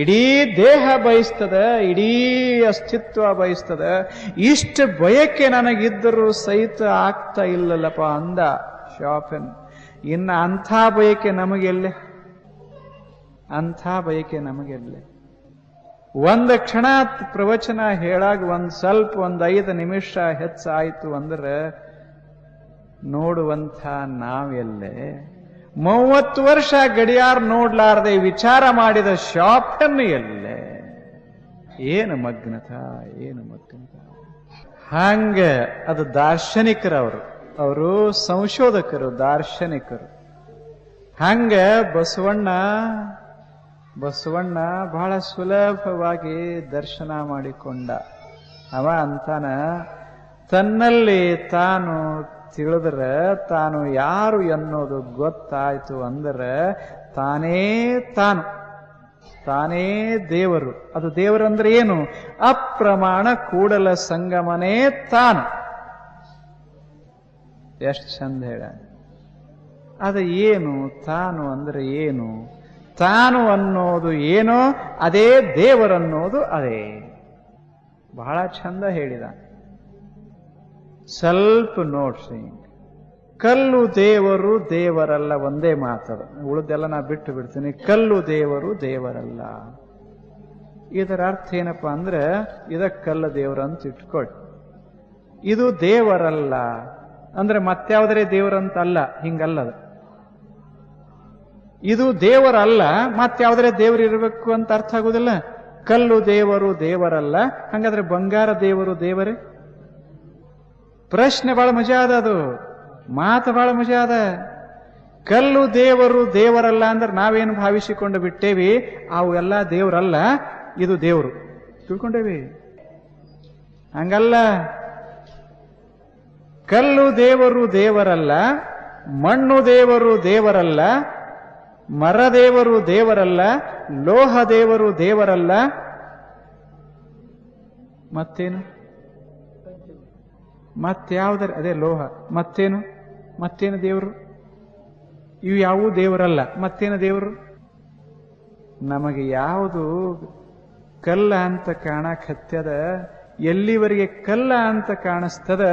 ಇಡೀ ದೇಹ ಬಯಸ್ತದ, ಇಡೀ ಅಸ್ತಿತ್ವ ಬಯಸ್ತದ. ಇಷ್ಟು ಬಯಕೆ ನನಗಿದ್ದರೂ ಸಹಿತ ಆಗ್ತಾ ಇಲ್ಲಲ್ಲಪ್ಪ ಅಂದ ಶಾಪನ್ ಇನ್ನು ಅಂಥ ಬಯಕೆ ನಮಗೆಲ್ಲೇ, ಅಂಥ ಬಯಕೆ ನಮಗೆಲ್ಲೇ. ಒಂದು ಕ್ಷಣ ಪ್ರವಚನ ಹೇಳಾಗ ಒಂದು ಸ್ವಲ್ಪ ಒಂದು ಐದು ನಿಮಿಷ ಹೆಚ್ಚಾಯಿತು ಅಂದ್ರೆ ನೋಡುವಂಥ ನಾವೆಲ್ಲೇ? ಮೂವತ್ತು ವರ್ಷ ಗಡಿಯಾರ ನೋಡ್ಲಾರ್ದೆ ವಿಚಾರ ಮಾಡಿದ ಶಾಪನ್ನು ಎಲ್ಲೇ? ಏನು ಮಗ್ನತ ಏನು ಮಗ್ನತ ಹಂಗೆ ಅದು ದಾರ್ಶನಿಕರವರು. ಅವರು ಸಂಶೋಧಕರು, ದಾರ್ಶನಿಕರು. ಹಂಗೆ ಬಸವಣ್ಣ ಬಸವಣ್ಣ ಬಹಳ ಸುಲಭವಾಗಿ ದರ್ಶನ ಮಾಡಿಕೊಂಡ. ಅವ ಅಂತಾನ, ತನ್ನಲ್ಲಿ ತಾನು ತಿಳಿದ್ರೆ ತಾನು ಯಾರು ಎನ್ನೋದು ಗೊತ್ತಾಯ್ತು ಅಂದ್ರೆ ತಾನೇ ತಾನು, ತಾನೇ ದೇವರು. ಅದು ದೇವರಂದ್ರೆ ಏನು? ಅಪ್ರಮಾಣ ಕೂಡಲ ಸಂಗಮನೇ ತಾನು. ಎಷ್ಟು ಚಂದ ಹೇಳ ಅದು ಏನು? ತಾನು ಅಂದ್ರೆ ಏನು? ತಾನು ಅನ್ನೋದು ಏನೋ, ಅದೇ ದೇವರನ್ನೋದು ಅದೇ. ಬಹಳ ಚಂದ ಹೇಳಿದ. ಸ್ವಲ್ಪ ನೋಡ್ಸಿ ಕಲ್ಲು ದೇವರು ದೇವರಲ್ಲ ಒಂದೇ ಮಾತದ ಉಳಿದೆಲ್ಲ ನಾ ಬಿಟ್ಟು ಬಿಡ್ತೀನಿ. ಕಲ್ಲು ದೇವರು ದೇವರಲ್ಲ. ಇದರ ಅರ್ಥ ಏನಪ್ಪಾ ಅಂದ್ರೆ, ಇದಕ್ಕೆ ಕಲ್ಲು ದೇವರು ಅಂತ ಇಟ್ಕೊಳ್ಳಿ ಇದು ದೇವರಲ್ಲ. ಅಂದ್ರೆ ಮತ್ಯಾವುದರೇ ದೇವರಂತಲ್ಲ ಅಲ್ಲ ಹಿಂಗಲ್ಲದ. ಇದು ದೇವರಲ್ಲ ಮತ್ಯಾವುದರೇ ದೇವರು ಇರಬೇಕು ಅಂತ ಅರ್ಥ ಆಗುದಿಲ್ಲ. ಕಲ್ಲು ದೇವರು ದೇವರಲ್ಲ, ಹಂಗಾದ್ರೆ ಬಂಗಾರ ದೇವರು ದೇವರೇ? ಪ್ರಶ್ನೆ ಬಹಳ ಮಜಾ ಅದ ಅದು. ಮಾತು ಬಹಳ ಮಜಾ ಅದ. ಕಲ್ಲು ದೇವರು ದೇವರಲ್ಲ ಅಂದ್ರೆ ನಾವೇನು ಭಾವಿಸಿಕೊಂಡು ಬಿಟ್ಟೇವಿ? ಅವು ಎಲ್ಲ ದೇವರಲ್ಲ, ಇದು ದೇವರು. ತಿಳ್ಕೊಂಡೇವಿ? ಹಂಗಲ್ಲ. ಕಲ್ಲು ದೇವರು ದೇವರಲ್ಲ, ಮಣ್ಣು ದೇವರು ದೇವರಲ್ಲ ಮರ ದೇವರು ದೇವರಲ್ಲ ಲೋಹ ದೇವರು ದೇವರಲ್ಲ. ಮತ್ತೇನು? ಮತ್ತಾವುದರ ಅದೇ ಲೋಹ. ಮತ್ತೇನು? ಮತ್ತೇನು ದೇವರು? ಇವು ಯಾವೂ ದೇವರಲ್ಲ. ಮತ್ತೇನು ದೇವರು? ನಮಗೆ ಯಾವುದು ಕಲ್ಲ ಅಂತ ಕಾಣಕತ್ಯದ ಎಲ್ಲಿವರೆಗೆ ಕಲ್ಲ ಅಂತ ಕಾಣಿಸ್ತದ,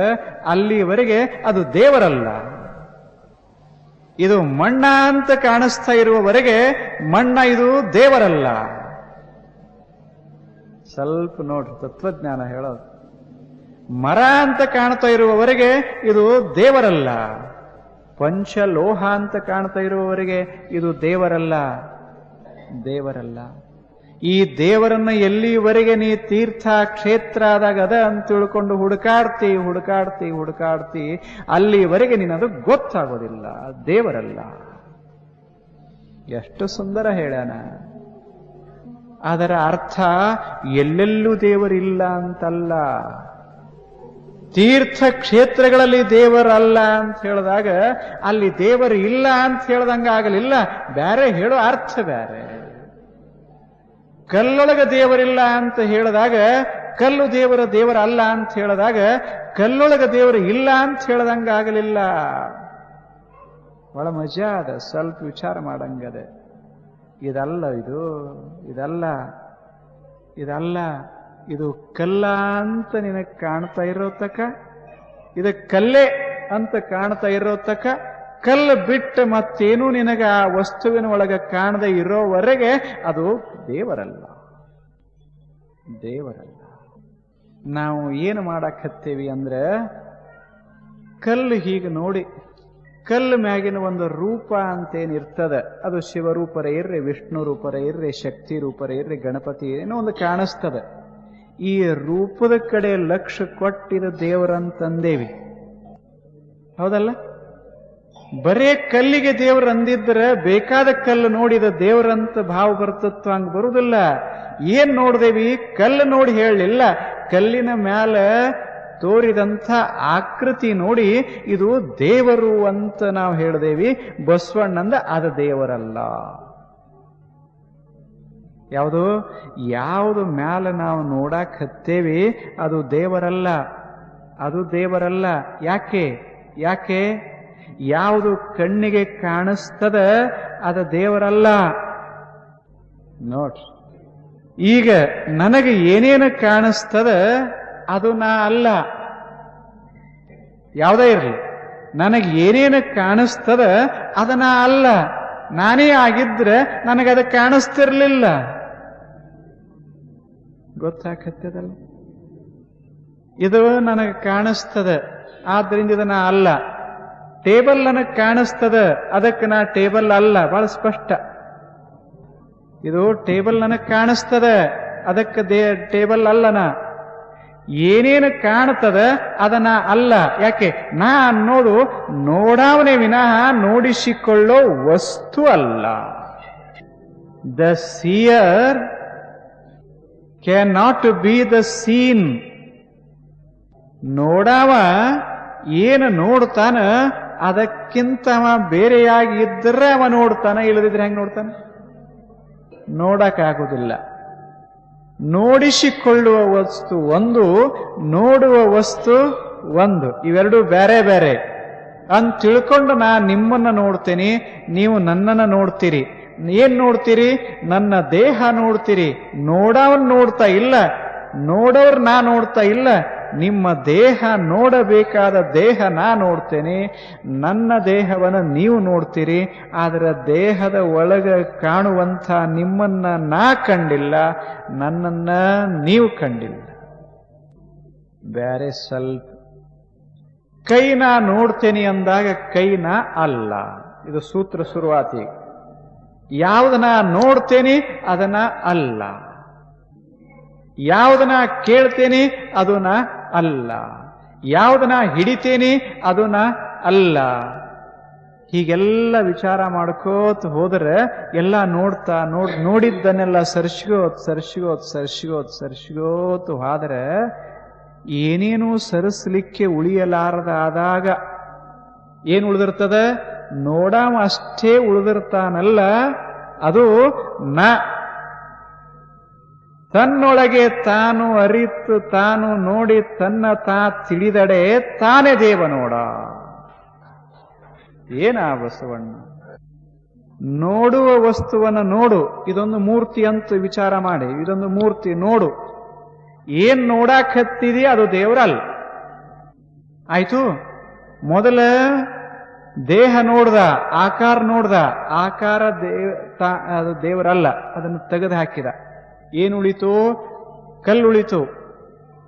ಅಲ್ಲಿವರೆಗೆ ಅದು ದೇವರಲ್ಲ. ಇದು ಮಣ್ಣ ಅಂತ ಕಾಣಿಸ್ತಾ ಇರುವವರೆಗೆ ಮಣ್ಣ ಇದು ದೇವರಲ್ಲ. ಸ್ವಲ್ಪ ನೋಡ್ರಿ, ತತ್ವಜ್ಞಾನ ಹೇಳೋದು. ಮರ ಅಂತ ಕಾಣ್ತಾ ಇರುವವರೆಗೆ ಇದು ದೇವರಲ್ಲ. ಪಂಚಲೋಹ ಅಂತ ಕಾಣ್ತಾ ಇರುವವರೆಗೆ ಇದು ದೇವರಲ್ಲ. ದೇವರಲ್ಲ. ಈ ದೇವರನ್ನ ಎಲ್ಲಿವರೆಗೆ ನೀ ತೀರ್ಥ ಕ್ಷೇತ್ರ ಆದಾಗ ಅದ ಅಂತ ತಿಳ್ಕೊಂಡು ಹುಡುಕಾಡ್ತಿ ಹುಡುಕಾಡ್ತಿ ಹುಡುಕಾಡ್ತಿ, ಅಲ್ಲಿವರೆಗೆ ನೀನದು ಗೊತ್ತಾಗೋದಿಲ್ಲ. ದೇವರಲ್ಲ. ಎಷ್ಟು ಸುಂದರ ಹೇಳ್ಯಾನ. ಅದರ ಅರ್ಥ ಎಲ್ಲೆಲ್ಲೂ ದೇವರಿಲ್ಲ ಅಂತಲ್ಲ. ತೀರ್ಥ ಕ್ಷೇತ್ರಗಳಲ್ಲಿ ದೇವರಲ್ಲ ಅಂತ ಹೇಳಿದಾಗ ಅಲ್ಲಿ ದೇವರು ಇಲ್ಲ ಅಂತ ಹೇಳ್ದಂಗ ಆಗಲಿಲ್ಲ ಬೇರೆ ಹೇಳೋ ಅರ್ಥ ಬೇರೆ ಕಲ್ಲೊಳಗ ದೇವರಿಲ್ಲ ಅಂತ ಹೇಳಿದಾಗ, ಕಲ್ಲು ದೇವರ ದೇವರ ಅಲ್ಲ ಅಂತ ಹೇಳಿದಾಗ, ಕಲ್ಲೊಳಗ ದೇವರು ಇಲ್ಲ ಅಂತ ಹೇಳ್ದಂಗ ಆಗಲಿಲ್ಲ. ಒಳ ಮಜಾ ಅದ, ಸ್ವಲ್ಪ ವಿಚಾರ ಮಾಡಂಗದೆ. ಇದಲ್ಲ ಇದು, ಇದಲ್ಲ ಇದಲ್ಲ, ಇದು ಕಲ್ಲ ಅಂತ ನಿನಗೆ ಕಾಣ್ತಾ ಇರೋ ತಕ, ಇದು ಕಲ್ಲೇ ಅಂತ ಕಾಣ್ತಾ ಇರೋ ತಕ, ಕಲ್ಲು ಬಿಟ್ಟು ಮತ್ತೇನು ನಿನಗೆ ಆ ವಸ್ತುವಿನ ಒಳಗೆ ಕಾಣದೆ ಇರೋವರೆಗೆ ಅದು ದೇವರಲ್ಲ. ದೇವರಲ್ಲ. ನಾವು ಏನು ಮಾಡಾಕತ್ತೇವಿ ಅಂದ್ರೆ, ಕಲ್ಲು ಹೀಗೆ ನೋಡಿ, ಕಲ್ಲು ಮ್ಯಾಗಿನ ಒಂದು ರೂಪ ಅಂತೇನಿರ್ತದ ಅದು ಶಿವರೂಪರ ಇರ್ರಿ, ವಿಷ್ಣು ರೂಪರ ಇರ್ರಿ, ಶಕ್ತಿ ರೂಪರ ಇರ್ರಿ, ಗಣಪತಿ ಏನೋ ಒಂದು ಕಾಣಿಸ್ತದ. ಈ ರೂಪದ ಕಡೆ ಲಕ್ಷ ಕೊಟ್ಟಿದ ದೇವರಂತಂದೇವಿ. ಹೌದಲ್ಲ? ಬರೇ ಕಲ್ಲಿಗೆ ದೇವ್ರು ಅಂದಿದ್ರೆ ಬೇಕಾದ ಕಲ್ಲು ನೋಡಿದ ದೇವರಂತ ಭಾವ ಬರ್ತತ್ವ ಹಂಗೆ ಬರುವುದಿಲ್ಲ ಏನ್ ನೋಡ್ದೇವಿ? ಕಲ್ಲು ನೋಡಿ ಹೇಳಲಿಲ್ಲ. ಕಲ್ಲಿನ ಮ್ಯಾಲ ತೋರಿದಂಥ ಆಕೃತಿ ನೋಡಿ ಇದು ದೇವರು ಅಂತ ನಾವು ಹೇಳ್ದೇವಿ. ಬಸವಣ್ಣಂದ ಅದು ದೇವರಲ್ಲ. ಯಾವುದು? ಯಾವುದು ಮ್ಯಾಲ ನಾವು ನೋಡಕ್ ಹತ್ತೇವಿ, ಅದು ದೇವರಲ್ಲ. ಅದು ದೇವರಲ್ಲ. ಯಾಕೆ? ಯಾಕೆ? ಯಾವುದು ಕಣ್ಣಿಗೆ ಕಾಣಿಸ್ತದ, ಅದ ದೇವರಲ್ಲ. ನೋಡ್ರಿ. ಈಗ ನನಗೆ ಏನೇನು ಕಾಣಿಸ್ತದ, ಅದು ನಾ ಅಲ್ಲ. ಯಾವುದೇ ಇರಲಿ. ನನಗೆ ಏನೇನು ಕಾಣಿಸ್ತದ, ಅದು ನಾ ಅಲ್ಲ. ನಾನೇ ಆಗಿದ್ರೆ ನನಗೆ ಅದು ಕಾಣಿಸ್ತಿರ್ಲಿಲ್ಲ. ಗೊತ್ತಾಗತ್ತದಲ್ಲ? ಇದು ನನಗೆ ಕಾಣಿಸ್ತದೆ, ಆದ್ರಿಂದ ಇದನ್ನ ಅಲ್ಲ. ಟೇಬಲ್ ನನಗೆ ಕಾಣಿಸ್ತದ, ಅದಕ್ಕೆ ನಾ ಟೇಬಲ್ ಅಲ್ಲ. ಬಹಳ ಸ್ಪಷ್ಟ. ಇದು ಟೇಬಲ್ ನನಗೆ ಕಾಣಿಸ್ತದ, ಅದಕ್ಕೆ ದೇ, ಟೇಬಲ್ ಅಲ್ಲ ನಾ. ಏನೇನು ಕಾಣ್ತದ ಅದನ್ನ ಅಲ್ಲ. ಯಾಕೆ? ನಾ ಅನ್ನೋದು ನೋಡಾವನೆ ವಿನಃ ನೋಡಿಸಿಕೊಳ್ಳೋ ವಸ್ತು ಅಲ್ಲ. The seer cannot be the seen ನೋಡಾವ, ಏನು ನೋಡ್ತಾನ ಅದಕ್ಕಿಂತ ಅವ ಬೇರೆಯಾಗಿ ಇದ್ರೆ ಅವ ನೋಡ್ತಾನೆ ಇಲ್ಲದಿದ್ರೆ ಹೆಂಗ್ ನೋಡ್ತಾನೆ? ನೋಡಕ್ಕಾಗುದಿಲ್ಲ. ನೋಡಿಸಿಕೊಳ್ಳುವ ವಸ್ತು ಒಂದು, ನೋಡುವ ವಸ್ತು ಒಂದು. ಇವೆರಡು ಬೇರೆ ಬೇರೆ. ಅಂತ ತಿಳ್ಕೊಂಡು ನಾ ನಿಮ್ಮನ್ನ ನೋಡ್ತೀನಿ, ನೀವು ನನ್ನನ್ನು ನೋಡ್ತೀರಿ. ಏನ್ ನೋಡ್ತೀರಿ? ನನ್ನ ದೇಹ ನೋಡ್ತೀರಿ. ನೋಡವನ್ ನೋಡ್ತಾ ಇಲ್ಲ. ನೋಡೋರ್ ನಾ ನೋಡ್ತಾ ಇಲ್ಲ. ನಿಮ್ಮ ದೇಹ ನೋಡಬೇಕಾದ ದೇಹ ನಾ ನೋಡ್ತೇನೆ, ನನ್ನ ದೇಹವನ್ನು ನೀವು ನೋಡ್ತೀರಿ, ಆದರೆ ದೇಹದ ಒಳಗ ಕಾಣುವಂಥ ನಿಮ್ಮನ್ನ ನಾ ಕಂಡಿಲ್ಲ, ನನ್ನನ್ನ ನೀವು ಕಂಡಿಲ್ಲ. ಬ್ಯಾರೆ ಸ್ವಲ್ಪ ಕೈ ನಾ ನೋಡ್ತೇನೆ ಅಂದಾಗ ಕೈನ ಅಲ್ಲ. ಇದು ಸೂತ್ರ ಶುರುವಾತಿ ಯಾವುದನ್ನ ನೋಡ್ತೇನೆ ಅದನ್ನ ಅಲ್ಲ. ಯಾವುದನ್ನ ಕೇಳ್ತೇನೆ ಅದನ್ನ ಅಲ್ಲ. ಯಾವುದನ್ನ ಹಿಡಿತೇನೆ ಅದನ್ನ ಅಲ್ಲ. ಹೀಗೆಲ್ಲ ವಿಚಾರ ಮಾಡ್ಕೋತ ಹೋದ್ರೆ ಎಲ್ಲ ನೋಡ್ತಾ ನೋಡ್ ನೋಡಿದ್ದನ್ನೆಲ್ಲ ಸರ್ಸ್ಗೋತ್ ಸರ್ಸ್ಗೋತ್ ಸರ್ಸ್ಗೋತ್ ಸರ್ಸ್ಗೋತ್ ಹೋದ್ರೆ ಏನೇನು ಸರಿಸ್ಲಿಕ್ಕೆ ಉಳಿಯಲಾರದ ಆದಾಗ ಏನ್ ಉಳಿದಿರ್ತದ? ನೋಡಾಮ ಅಷ್ಟೇ ಉಳಿದಿರ್ತಾನಲ್ಲ. ಅದು ನ ತನ್ನೊಳಗೆ ತಾನು ಅರಿತು ತಾನು ನೋಡಿ ತನ್ನ ತಾ ತಿಳಿದಡೆ ತಾನೇ ದೇವ ನೋಡ ಏನ ಬಸವಣ್ಣ? ನೋಡುವ ವಸ್ತುವನ್ನು ನೋಡು. ಇದೊಂದು ಮೂರ್ತಿ ಅಂತ ವಿಚಾರ ಮಾಡಿ. ಇದೊಂದು ಮೂರ್ತಿ ನೋಡು. ಏನ್ ನೋಡಾಕ್ ಅದು ದೇವರಲ್ಲ ಆಯ್ತು. ಮೊದಲ ದೇಹ ನೋಡ್ದ, ಆಕಾರ ನೋಡ್ದ. ಆಕಾರ ದೇವ ಅದು ದೇವರಲ್ಲ. ಅದನ್ನು ತೆಗೆದು ಹಾಕಿದ. ಏನು ಕಲ್ಲುಳಿತು.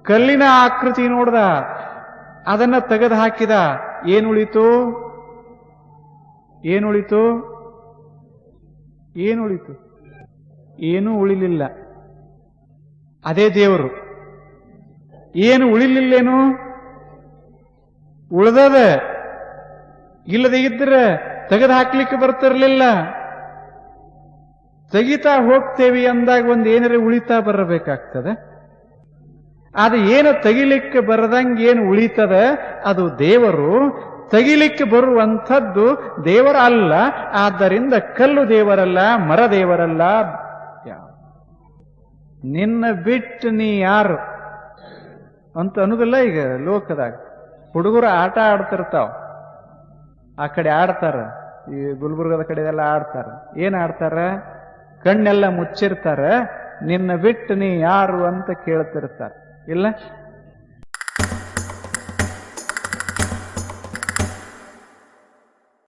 ಕಲ್ಲಿನ ಆಕೃತಿ ನೋಡ್ದ, ಅದನ್ನ ತೆಗೆದು ಹಾಕಿದ, ಏನುಳಿತು? ಏನುಳಿತು? ಏನುಳಿತು? ಏನೂ ಉಳಿಲಿಲ್ಲ. ಅದೇ ದೇವರು. ಏನು ಉಳಿಲಿಲ್ಲೇನು? ಉಳ್ದದ ಇಲ್ಲದೆ ಇದ್ರೆ ತೆಗೆದು ಹಾಕ್ಲಿಕ್ಕೆ ಬರ್ತಿರ್ಲಿಲ್ಲ. ತೆಗಿತಾ ಹೋಗ್ತೇವೆ ಅಂದಾಗ ಒಂದು ಏನಾರ ಉಳಿತಾ ಬರಬೇಕಾಗ್ತದೆ? ಅದು ಏನು ತೆಗಿಲಿಕ್ಕೆ ಬರದಂಗೆ ಏನು ಉಳಿತದ? ಅದು ದೇವರು. ತೆಗಿಲಿಕ್ಕೆ ಬರುವಂಥದ್ದು ದೇವರ ಅಲ್ಲ, ಆದ್ದರಿಂದ ಕಲ್ಲು ದೇವರಲ್ಲ, ಮರ ದೇವರಲ್ಲ. ನಿನ್ನ ಬಿಟ್ಟು ನೀ ಯಾರು? ಅಂತ ಅನ್ನೋದಿಲ್ಲ ಈಗ ಲೋಕದಾಗ. ಹುಡುಗರು ಆಟ ಆಡ್ತಿರ್ತಾವ. ಆ ಕಡೆ ಆಡ್ತಾರ. ಈ ಗುಲ್ಬರ್ಗದ ಎಲ್ಲ ಆಡ್ತಾರ. ಏನ್ ಆಡ್ತಾರ? ಕಣ್ಣೆಲ್ಲ ಮುಚ್ಚಿರ್ತಾರೆ ನಿನ್ನ ಬಿಟ್ಟು ನೀ ಯಾರು ಅಂತ ಕೇಳ್ತಿರ್ತಾರೆ. ಇಲ್ಲ?